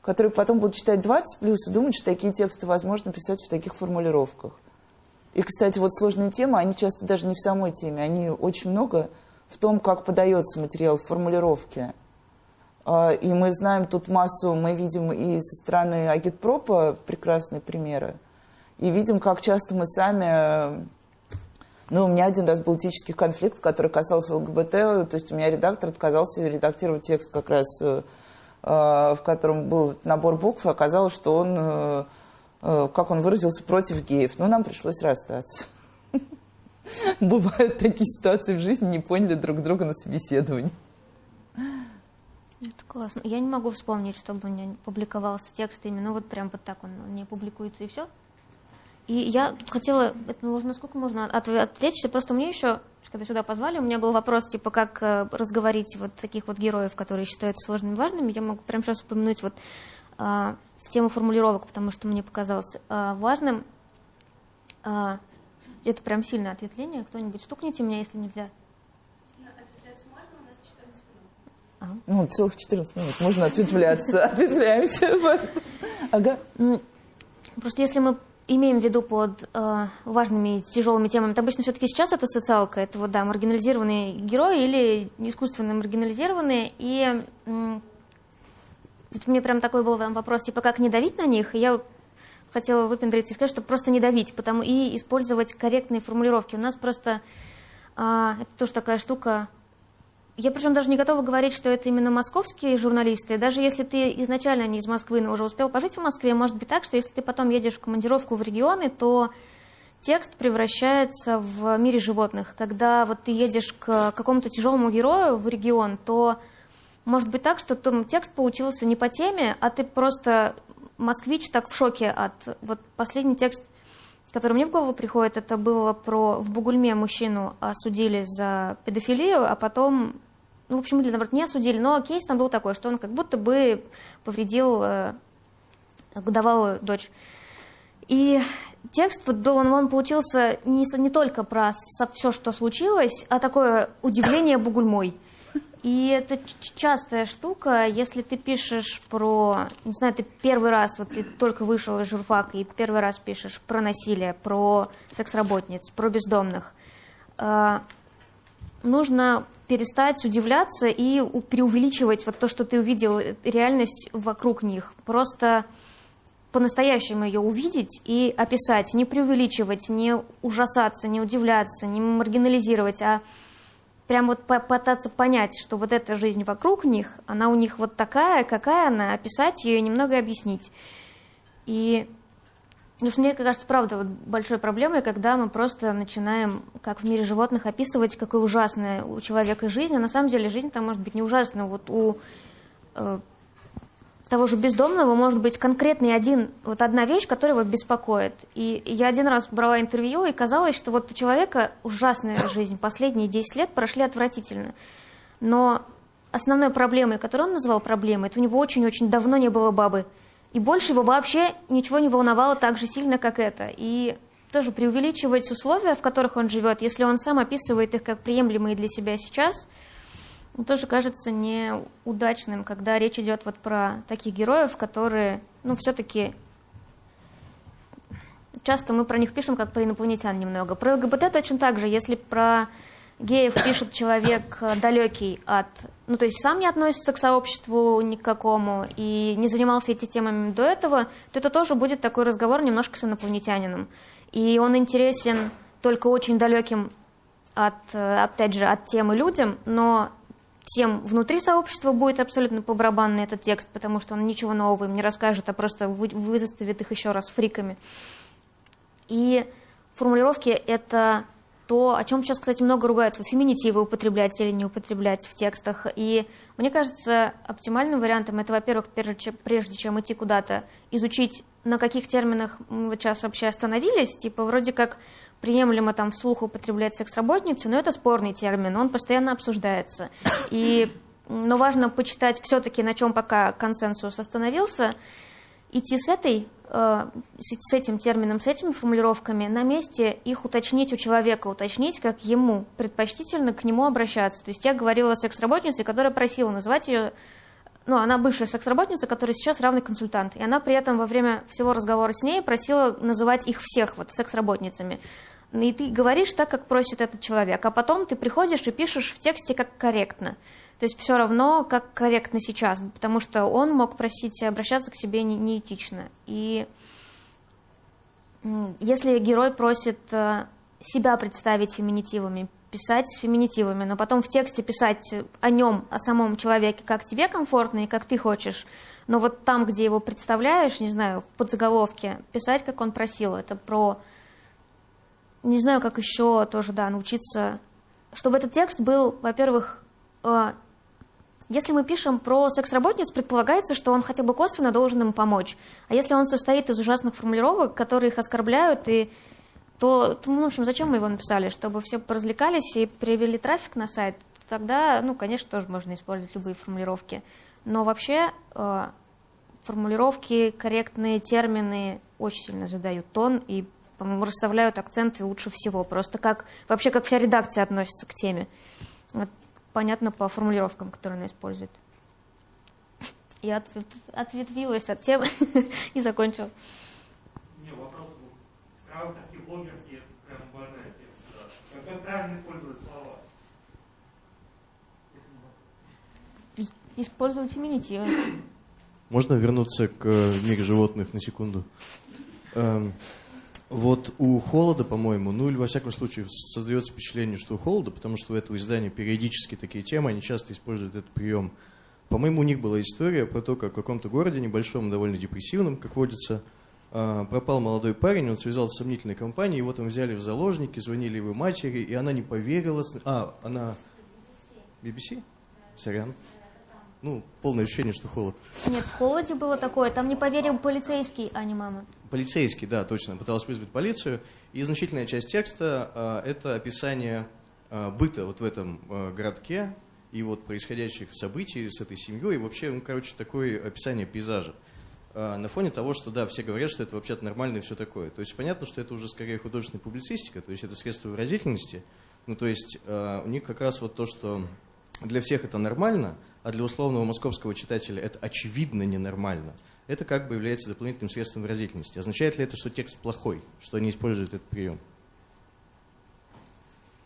который потом будут читать 20 плюс и думать, что такие тексты возможно писать в таких формулировках. И, кстати, вот сложные темы, они часто даже не в самой теме, они очень много в том, как подается материал в формулировке. А, и мы знаем тут массу, мы видим и со стороны агитпропа прекрасные примеры, и видим, как часто мы сами... Ну, у меня один раз был этический конфликт, который касался ЛГБТ, то есть у меня редактор отказался редактировать текст как раз, э, в котором был набор букв, и оказалось, что он, э, э, как он выразился, против геев. Ну, нам пришлось расстаться. <laughs> Бывают такие ситуации в жизни, не поняли друг друга на собеседовании. Это классно. Я не могу вспомнить, чтобы у меня публиковался текст именно вот прям вот так он не публикуется и все. И я тут хотела, это можно сколько можно от, отвлечься, просто мне еще, когда сюда позвали, у меня был вопрос, типа, как э, разговорить вот таких вот героев, которые считаются сложными и важными. Я могу прямо сейчас упомянуть вот э, в тему формулировок, потому что мне показалось э, важным э, это прям сильное ответвление. Кто-нибудь стукните меня, если нельзя. А? Ну, целых 14 минут. Можно ответвляться. <laughs> Ответвляемся. Ага. Просто если мы имеем в виду под э, важными и тяжелыми темами, это обычно все-таки сейчас это социалка, это вот, да, маргинализированные герои или искусственно маргинализированные. И э, тут мне прям такой был вопрос, типа, как не давить на них? И я хотела выпендриться и сказать, что просто не давить, потому и использовать корректные формулировки. У нас просто а, это тоже такая штука, я причем даже не готова говорить, что это именно московские журналисты. Даже если ты изначально не из Москвы, но уже успел пожить в Москве, может быть так, что если ты потом едешь в командировку в регионы, то текст превращается в мире животных. Когда вот ты едешь к какому-то тяжелому герою в регион, то может быть так, что там текст получился не по теме, а ты просто москвич так в шоке от... Вот последний текст, который мне в голову приходит, это было про... В Бугульме мужчину осудили за педофилию, а потом... Ну, в общем, или, наоборот, не осудили, но кейс там был такой, что он как будто бы повредил э, годовалую дочь. И текст, вот он, он получился не, не только про все, что случилось, а такое удивление бугульмой. И это частая штука, если ты пишешь про, не знаю, ты первый раз, вот ты только вышел из журфака и первый раз пишешь про насилие, про секс-работниц, про бездомных, э, нужно перестать удивляться и преувеличивать вот то, что ты увидел, реальность вокруг них. Просто по-настоящему ее увидеть и описать, не преувеличивать, не ужасаться, не удивляться, не маргинализировать, а прям вот пытаться понять, что вот эта жизнь вокруг них, она у них вот такая, какая она, описать ее и немного объяснить. И Потому что мне кажется, правда, вот большой проблемой, когда мы просто начинаем, как в мире животных, описывать, какая ужасная у человека жизнь, а на самом деле жизнь там может быть не ужасная. Вот у э, того же бездомного может быть конкретный один, вот одна вещь, которая его беспокоит. И я один раз брала интервью, и казалось, что вот у человека ужасная жизнь, последние 10 лет прошли отвратительно. Но основной проблемой, которую он назвал проблемой, это у него очень-очень давно не было бабы. И больше его вообще ничего не волновало так же сильно, как это. И тоже преувеличивать условия, в которых он живет, если он сам описывает их как приемлемые для себя сейчас – тоже кажется неудачным, когда речь идет вот про таких героев, которые, ну, все-таки часто мы про них пишем как про инопланетян немного. Про ЛГБТ точно так же. Если про геев пишет человек далекий от... Ну, то есть сам не относится к сообществу никакому и не занимался этими темами до этого, то это тоже будет такой разговор немножко с инопланетянином. И он интересен только очень далеким от, опять же, от темы людям, но тем внутри сообщества будет абсолютно по барабанный этот текст, потому что он ничего нового им не расскажет, а просто выставит их еще раз фриками. И формулировки — это то, о чем сейчас, кстати, много ругаются. Вот феминитивы употреблять или не употреблять в текстах. И мне кажется, оптимальным вариантом это, во-первых, прежде чем идти куда-то, изучить, на каких терминах мы сейчас вообще остановились. Типа вроде как приемлемо там вслух употреблять секс-работницу, но это спорный термин, он постоянно обсуждается. И, но важно почитать все-таки, на чем пока консенсус остановился, идти с этой э, с этим термином, с этими формулировками, на месте их уточнить у человека, уточнить, как ему предпочтительно к нему обращаться. То есть я говорила о секс-работнице, которая просила называть ее, ну, она бывшая секс-работница, которая сейчас равный консультант. И она при этом во время всего разговора с ней просила называть их всех вот секс-работницами и ты говоришь так, как просит этот человек, а потом ты приходишь и пишешь в тексте как корректно. То есть все равно, как корректно сейчас, потому что он мог просить обращаться к себе не, неэтично. И если герой просит э, себя представить феминитивами, писать с феминитивами, но потом в тексте писать о нем, о самом человеке, как тебе комфортно и как ты хочешь, но вот там, где его представляешь, не знаю, в подзаголовке, писать, как он просил, это про не знаю, как еще тоже, да, научиться, чтобы этот текст был, во-первых, э, если мы пишем про секс-работниц, предполагается, что он хотя бы косвенно должен им помочь. А если он состоит из ужасных формулировок, которые их оскорбляют, и, то, то в общем, зачем мы его написали? Чтобы все поразвлекались и привели трафик на сайт, тогда, ну, конечно, тоже можно использовать любые формулировки. Но вообще э, формулировки, корректные термины очень сильно задают тон и по-моему, расставляют акценты лучше всего. Просто как вообще как вся редакция относится к теме. Вот, понятно по формулировкам, которые она использует. <laughs> Я ответ, ответвилась от темы <laughs> и закончила. Не, вопрос был. Правда, блогерки, это прям тема. Да. Как правильно использовать слова? Использовать феминитивы. Можно вернуться к э, миру животных на секунду? Эм, Вот у Холода, по-моему, ну или во всяком случае создается впечатление, что у Холода, потому что у этого издания периодически такие темы, они часто используют этот прием. По-моему, у них была история про то, как в каком-то городе, небольшом, довольно депрессивном, как водится, пропал молодой парень, он связался с сомнительной компанией, его там взяли в заложники, звонили его матери, и она не поверила. А, она... BBC? Сорян. Ну, полное ощущение, что холод. Нет, в холоде было такое. Там не поверил полицейский, а не мама. Полицейский, да, точно. Пыталась вызвать полицию. И значительная часть текста э, это описание э, быта вот в этом э, городке и вот происходящих событий с этой семьей. И вообще, ну, короче, такое описание пейзажа. Э, на фоне того, что, да, все говорят, что это вообще-то нормально и все такое. То есть понятно, что это уже скорее художественная публицистика, то есть это средство выразительности. Ну, то есть э, у них как раз вот то, что для всех это нормально, а для условного московского читателя это очевидно ненормально, это как бы является дополнительным средством выразительности. Означает ли это, что текст плохой, что они используют этот прием?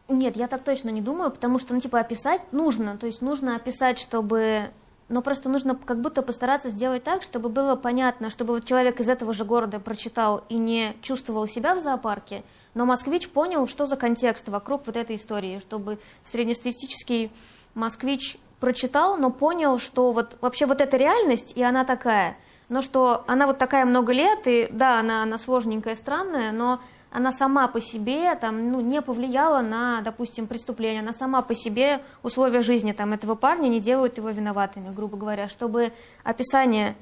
Нет, я так точно не думаю, потому что, ну, типа, описать нужно. То есть нужно описать, чтобы... Но просто нужно как будто постараться сделать так, чтобы было понятно, чтобы вот человек из этого же города прочитал и не чувствовал себя в зоопарке, но москвич понял, что за контекст вокруг вот этой истории, чтобы среднестатистический москвич прочитал, но понял, что вот вообще вот эта реальность, и она такая, но что она вот такая много лет, и да, она, она сложненькая, странная, но она сама по себе там, ну, не повлияла на, допустим, преступление, она сама по себе условия жизни там, этого парня не делают его виноватыми, грубо говоря, чтобы описание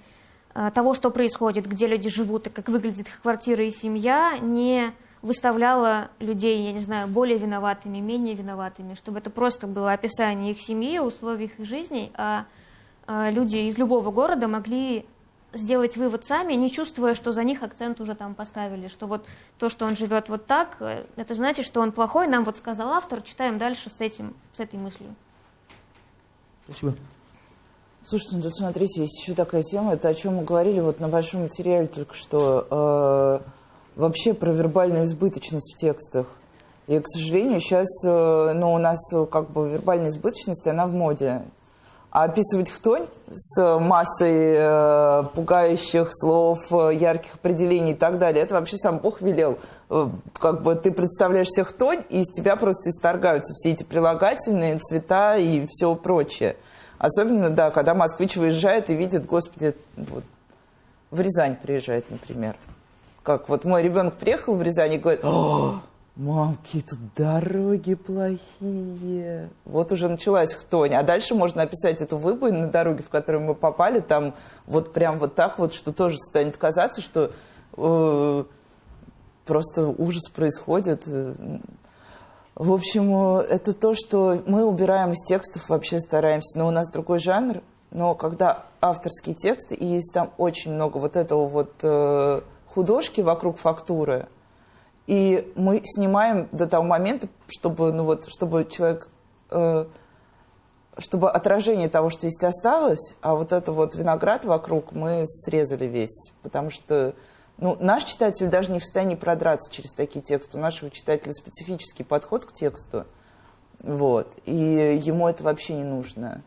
э, того, что происходит, где люди живут и как выглядит их квартира и семья, не выставляла людей, я не знаю, более виноватыми, менее виноватыми, чтобы это просто было описание их семьи, условий их жизни, а, а люди из любого города могли сделать вывод сами, не чувствуя, что за них акцент уже там поставили, что вот то, что он живет вот так, э, это значит, что он плохой, нам вот сказал автор, читаем дальше с этим, с этой мыслью. Спасибо. Слушайте, ну тут смотрите, есть еще такая тема, это о чем мы говорили вот на большом материале только что. Э вообще про вербальную избыточность в текстах. И, к сожалению, сейчас э, ну, у нас э, как бы вербальная избыточность, она в моде. А описывать хтонь с массой э, пугающих слов, э, ярких определений и так далее, это вообще сам Бог велел. Э, как бы ты представляешь себе хтонь, и из тебя просто исторгаются все эти прилагательные, цвета и все прочее. Особенно, да, когда москвич выезжает и видит, господи, вот, в Рязань приезжает, например как вот мой ребенок приехал в Рязань и говорит, О, мамки, тут дороги плохие. Вот уже началась хтонь. А дальше можно описать эту выбоину на дороге, в которую мы попали, там вот прям вот так вот, что тоже станет казаться, что э, просто ужас происходит. В общем, это то, что мы убираем из текстов, вообще стараемся. Но у нас другой жанр. Но когда авторские тексты, и есть там очень много вот этого вот... Э, художки вокруг фактуры, и мы снимаем до того момента, чтобы, ну вот, чтобы человек, э, чтобы отражение того, что есть, осталось, а вот это вот виноград вокруг мы срезали весь, потому что ну, наш читатель даже не в состоянии продраться через такие тексты. У нашего читателя специфический подход к тексту, вот, и ему это вообще не нужно.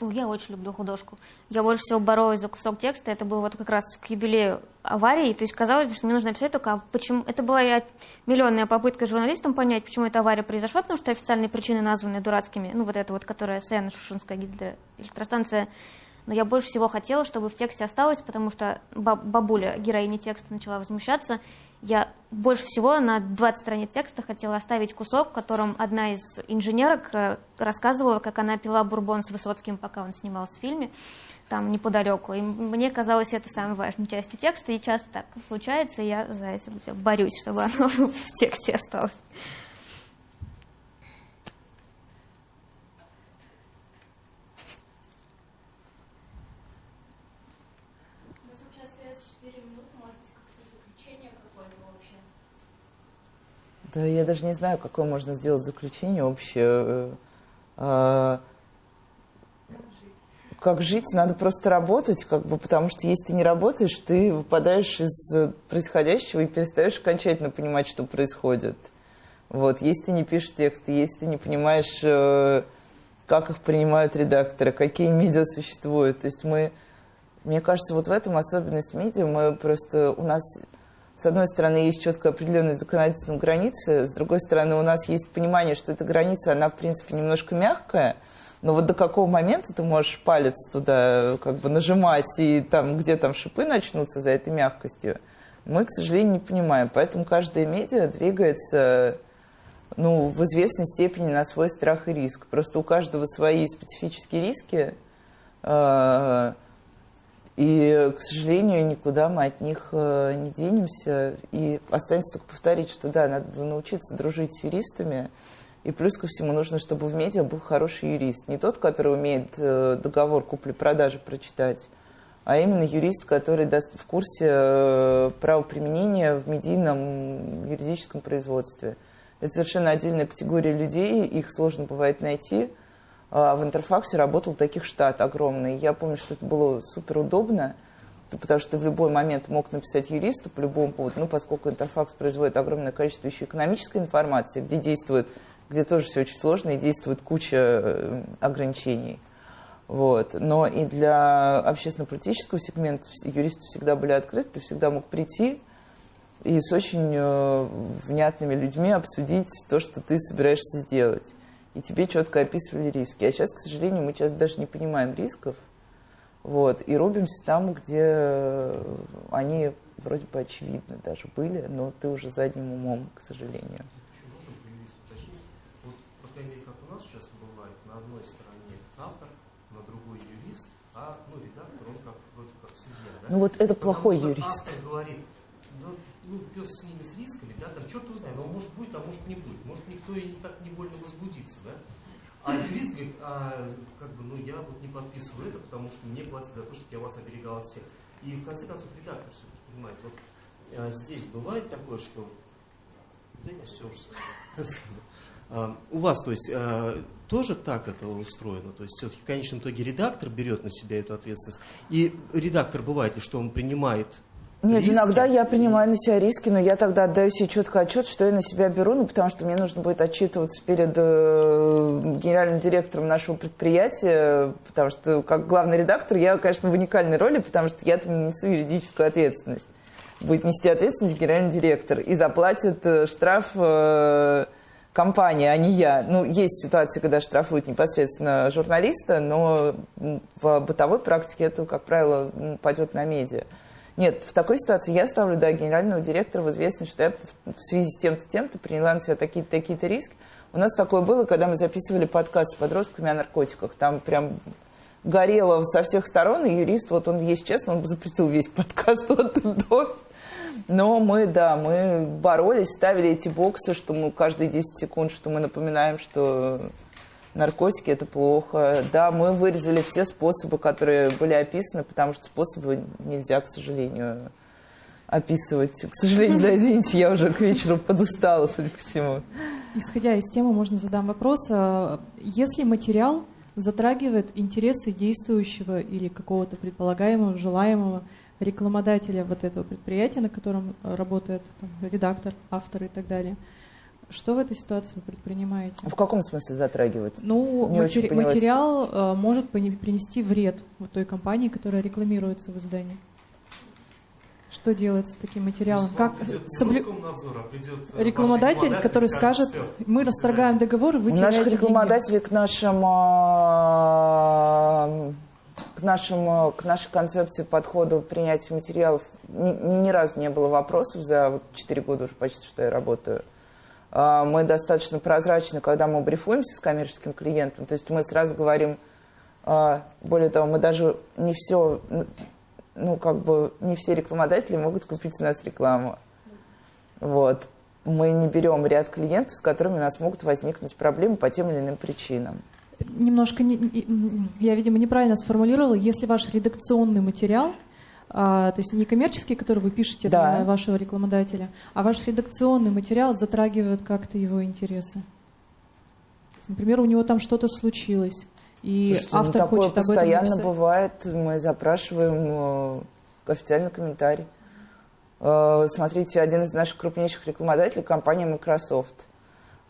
Ну, я очень люблю художку. Я больше всего боролась за кусок текста. Это было вот как раз к юбилею аварии. То есть казалось, что мне нужно написать только, а почему... Это была я миллионная попытка журналистам понять, почему эта авария произошла, потому что официальные причины названы дурацкими. Ну, вот это вот, которая СЭН, Шушинская гидроэлектростанция. Но я больше всего хотела, чтобы в тексте осталось, потому что бабуля, героиня текста, начала возмущаться. Я больше всего на 20 страниц текста хотела оставить кусок, в котором одна из инженерок э, рассказывала, как она пила бурбон с Высоцким, пока он снимался в фильме, там неподалеку. И мне казалось это самой важной частью текста, и часто так случается, и я за это борюсь, чтобы оно <laughs> в тексте осталось. Да, я даже не знаю, какое можно сделать заключение общее. А, как жить? Надо просто работать, как бы, потому что если ты не работаешь, ты выпадаешь из происходящего и перестаешь окончательно понимать, что происходит. Вот, если ты не пишешь тексты, если ты не понимаешь, э, как их принимают редакторы, какие медиа существуют. То есть мы, мне кажется, вот в этом особенность медиа, мы просто, у нас с одной стороны, есть четко определенные законодательные границы, с другой стороны, у нас есть понимание, что эта граница, она, в принципе, немножко мягкая, но вот до какого момента ты можешь палец туда как бы нажимать, и там, где там шипы начнутся за этой мягкостью, мы, к сожалению, не понимаем. Поэтому каждая медиа двигается ну, в известной степени на свой страх и риск. Просто у каждого свои специфические риски, э, и, к сожалению, никуда мы от них э, не денемся. И останется только повторить, что да, надо научиться дружить с юристами. И плюс ко всему нужно, чтобы в медиа был хороший юрист. Не тот, который умеет э, договор купли-продажи прочитать, а именно юрист, который даст в курсе э, правоприменения в медийном юридическом производстве. Это совершенно отдельная категория людей, их сложно бывает найти – в Интерфаксе работал таких штат огромный. Я помню, что это было супер удобно, потому что в любой момент мог написать юристу по любому поводу, ну, поскольку Интерфакс производит огромное количество еще экономической информации, где действует, где тоже все очень сложно и действует куча э, ограничений. Вот. Но и для общественно-политического сегмента юристы всегда были открыты, ты всегда мог прийти и с очень э, внятными людьми обсудить то, что ты собираешься сделать и тебе четко описывали риски. А сейчас, к сожалению, мы сейчас даже не понимаем рисков, вот, и рубимся там, где они вроде бы очевидно даже были, но ты уже задним умом, к сожалению. Еще можно про юриста уточнить? Вот, по крайней мере, как у нас часто бывает, на одной стороне автор, на другой юрист, а ну, редактор, он как вроде как судья. Да? Ну вот это Потому плохой юрист. Автор говорит, да, ну, пес с ними, с рисками, да, там черт его знает, но может будет, а может не будет. Может никто и так не больно возбудится, да? А юрист говорит, а, как бы, ну, я вот не подписываю это, потому что мне платят за то, что я вас оберегал от всех. И в конце концов редактор все-таки понимает, вот а, здесь бывает такое, что... Да я все уже <laughs> сказал. А, у вас, то есть, а, тоже так это устроено? То есть, все-таки в конечном итоге редактор берет на себя эту ответственность? И редактор бывает ли, что он принимает Нет, риски? иногда я принимаю на себя риски, но я тогда отдаю себе четко отчет, что я на себя беру, ну, потому что мне нужно будет отчитываться перед э, генеральным директором нашего предприятия, потому что как главный редактор я, конечно, в уникальной роли, потому что я-то не несу юридическую ответственность. Будет нести ответственность генеральный директор и заплатит э, штраф э, компания, а не я. Ну, есть ситуации, когда штрафуют непосредственно журналиста, но в бытовой практике это, как правило, м, пойдет на медиа. Нет, в такой ситуации я ставлю, да, генерального директора в известность, что я в- связи с тем-то, тем-то приняла на себя такие-то, такие-то риски. У нас такое было, когда мы записывали подкаст с подростками о наркотиках. Там прям горело со всех сторон, и юрист, вот он есть честно, он запретил весь подкаст от до. Но мы, да, мы боролись, ставили эти боксы, что мы каждые 10 секунд, что мы напоминаем, что наркотики это плохо. Да, мы вырезали все способы, которые были описаны, потому что способы нельзя, к сожалению, описывать. К сожалению, да, извините, я уже к вечеру подустала, судя по всему. Исходя из темы, можно задам вопрос. А, Если материал затрагивает интересы действующего или какого-то предполагаемого, желаемого рекламодателя вот этого предприятия, на котором э, работает там, редактор, автор и так далее, что в этой ситуации вы предпринимаете? В каком смысле затрагивать? Ну, Не матери- материал э, может принести вред вот той компании, которая рекламируется в издании. Что делать с таким материалом? Как соблю- а придет, э, рекламодатель, который скажет, «Всё, мы расторгаем свидания». договор, вы У наших деньги». рекламодателей к нашим а, к нашим а, к нашей концепции подхода к принятию материалов ни, ни разу не было вопросов за 4 года уже почти что я работаю. А, Мы достаточно прозрачны, когда мы брифуемся с коммерческим клиентом. То есть мы сразу говорим, а, более того, мы даже не все, ну как бы не все рекламодатели могут купить у нас рекламу. Вот. Мы не берем ряд клиентов, с которыми у нас могут возникнуть проблемы по тем или иным причинам. Немножко, не- я, видимо, неправильно сформулировала. Если ваш редакционный материал, а, то есть не коммерческий, который вы пишете Да. для вашего рекламодателя, а ваш редакционный материал затрагивает как-то его интересы. Есть, например, у него там что-то случилось, и Слушайте, ну, автор такое хочет об этом постоянно бывает. Мы запрашиваем э, официальный комментарий. Э, смотрите, один из наших крупнейших рекламодателей – компания Microsoft.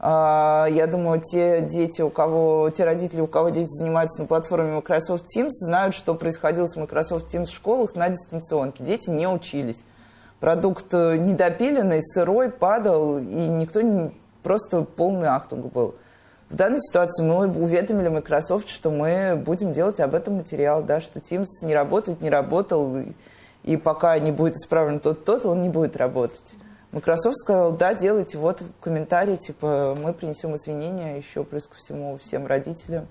А, Я думаю, те дети, у кого, те родители, у кого дети занимаются на платформе Microsoft Teams, знают, что происходило с Microsoft Teams в школах на дистанционке. Дети не учились. продукт э, недопиленный, сырой, падал, и никто не... Просто полный ахтунг был. В данной ситуации мы уведомили Microsoft, что мы будем делать об этом материал, да, что Teams не работает, не работал, и, и пока не будет исправлен тот-тот, он не будет работать. Microsoft сказал, да, делайте, вот комментарий, типа, мы принесем извинения еще плюс ко всему всем родителям.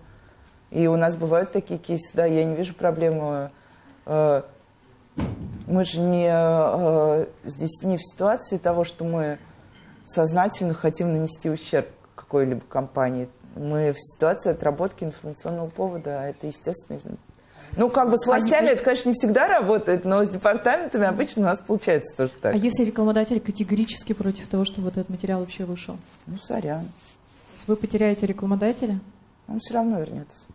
И у нас бывают такие кейсы, да, я не вижу проблемы. Э, мы же не э, здесь не в ситуации того, что мы сознательно хотим нанести ущерб какой-либо компании. Мы в ситуации отработки информационного повода, а это естественно. Ну, как бы с властями а это, конечно, не всегда работает, но с департаментами обычно у нас получается тоже так. А если рекламодатель категорически против того, чтобы вот этот материал вообще вышел? Ну, сорян. То есть вы потеряете рекламодателя? Он все равно вернется.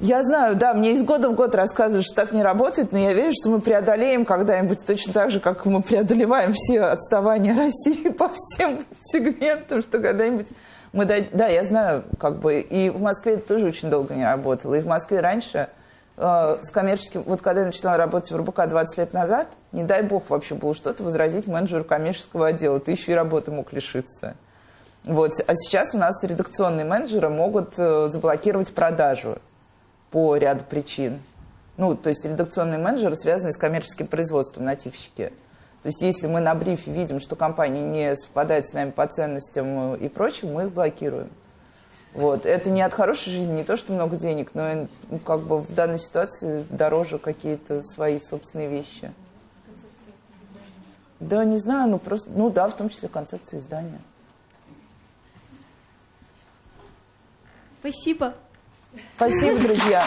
Я знаю, да, мне из года в год рассказывают, что так не работает, но я верю, что мы преодолеем когда-нибудь точно так же, как мы преодолеваем все отставания России <laughs> по всем сегментам, что когда-нибудь мы дадим... Да, я знаю, как бы, и в Москве это тоже очень долго не работало. И в Москве раньше э, с коммерческим... Вот когда я начинала работать в РБК 20 лет назад, не дай бог вообще было что-то возразить менеджеру коммерческого отдела. Ты еще и работы мог лишиться. Вот. А сейчас у нас редакционные менеджеры могут э, заблокировать продажу по ряду причин. Ну, то есть редакционные менеджеры связаны с коммерческим производством, нативщики. То есть если мы на брифе видим, что компания не совпадает с нами по ценностям и прочим, мы их блокируем. Вот. Это не от хорошей жизни, не то, что много денег, но ну, как бы в данной ситуации дороже какие-то свои собственные вещи. Да, не знаю, ну просто, ну да, в том числе концепция издания. Спасибо. Спасибо, друзья.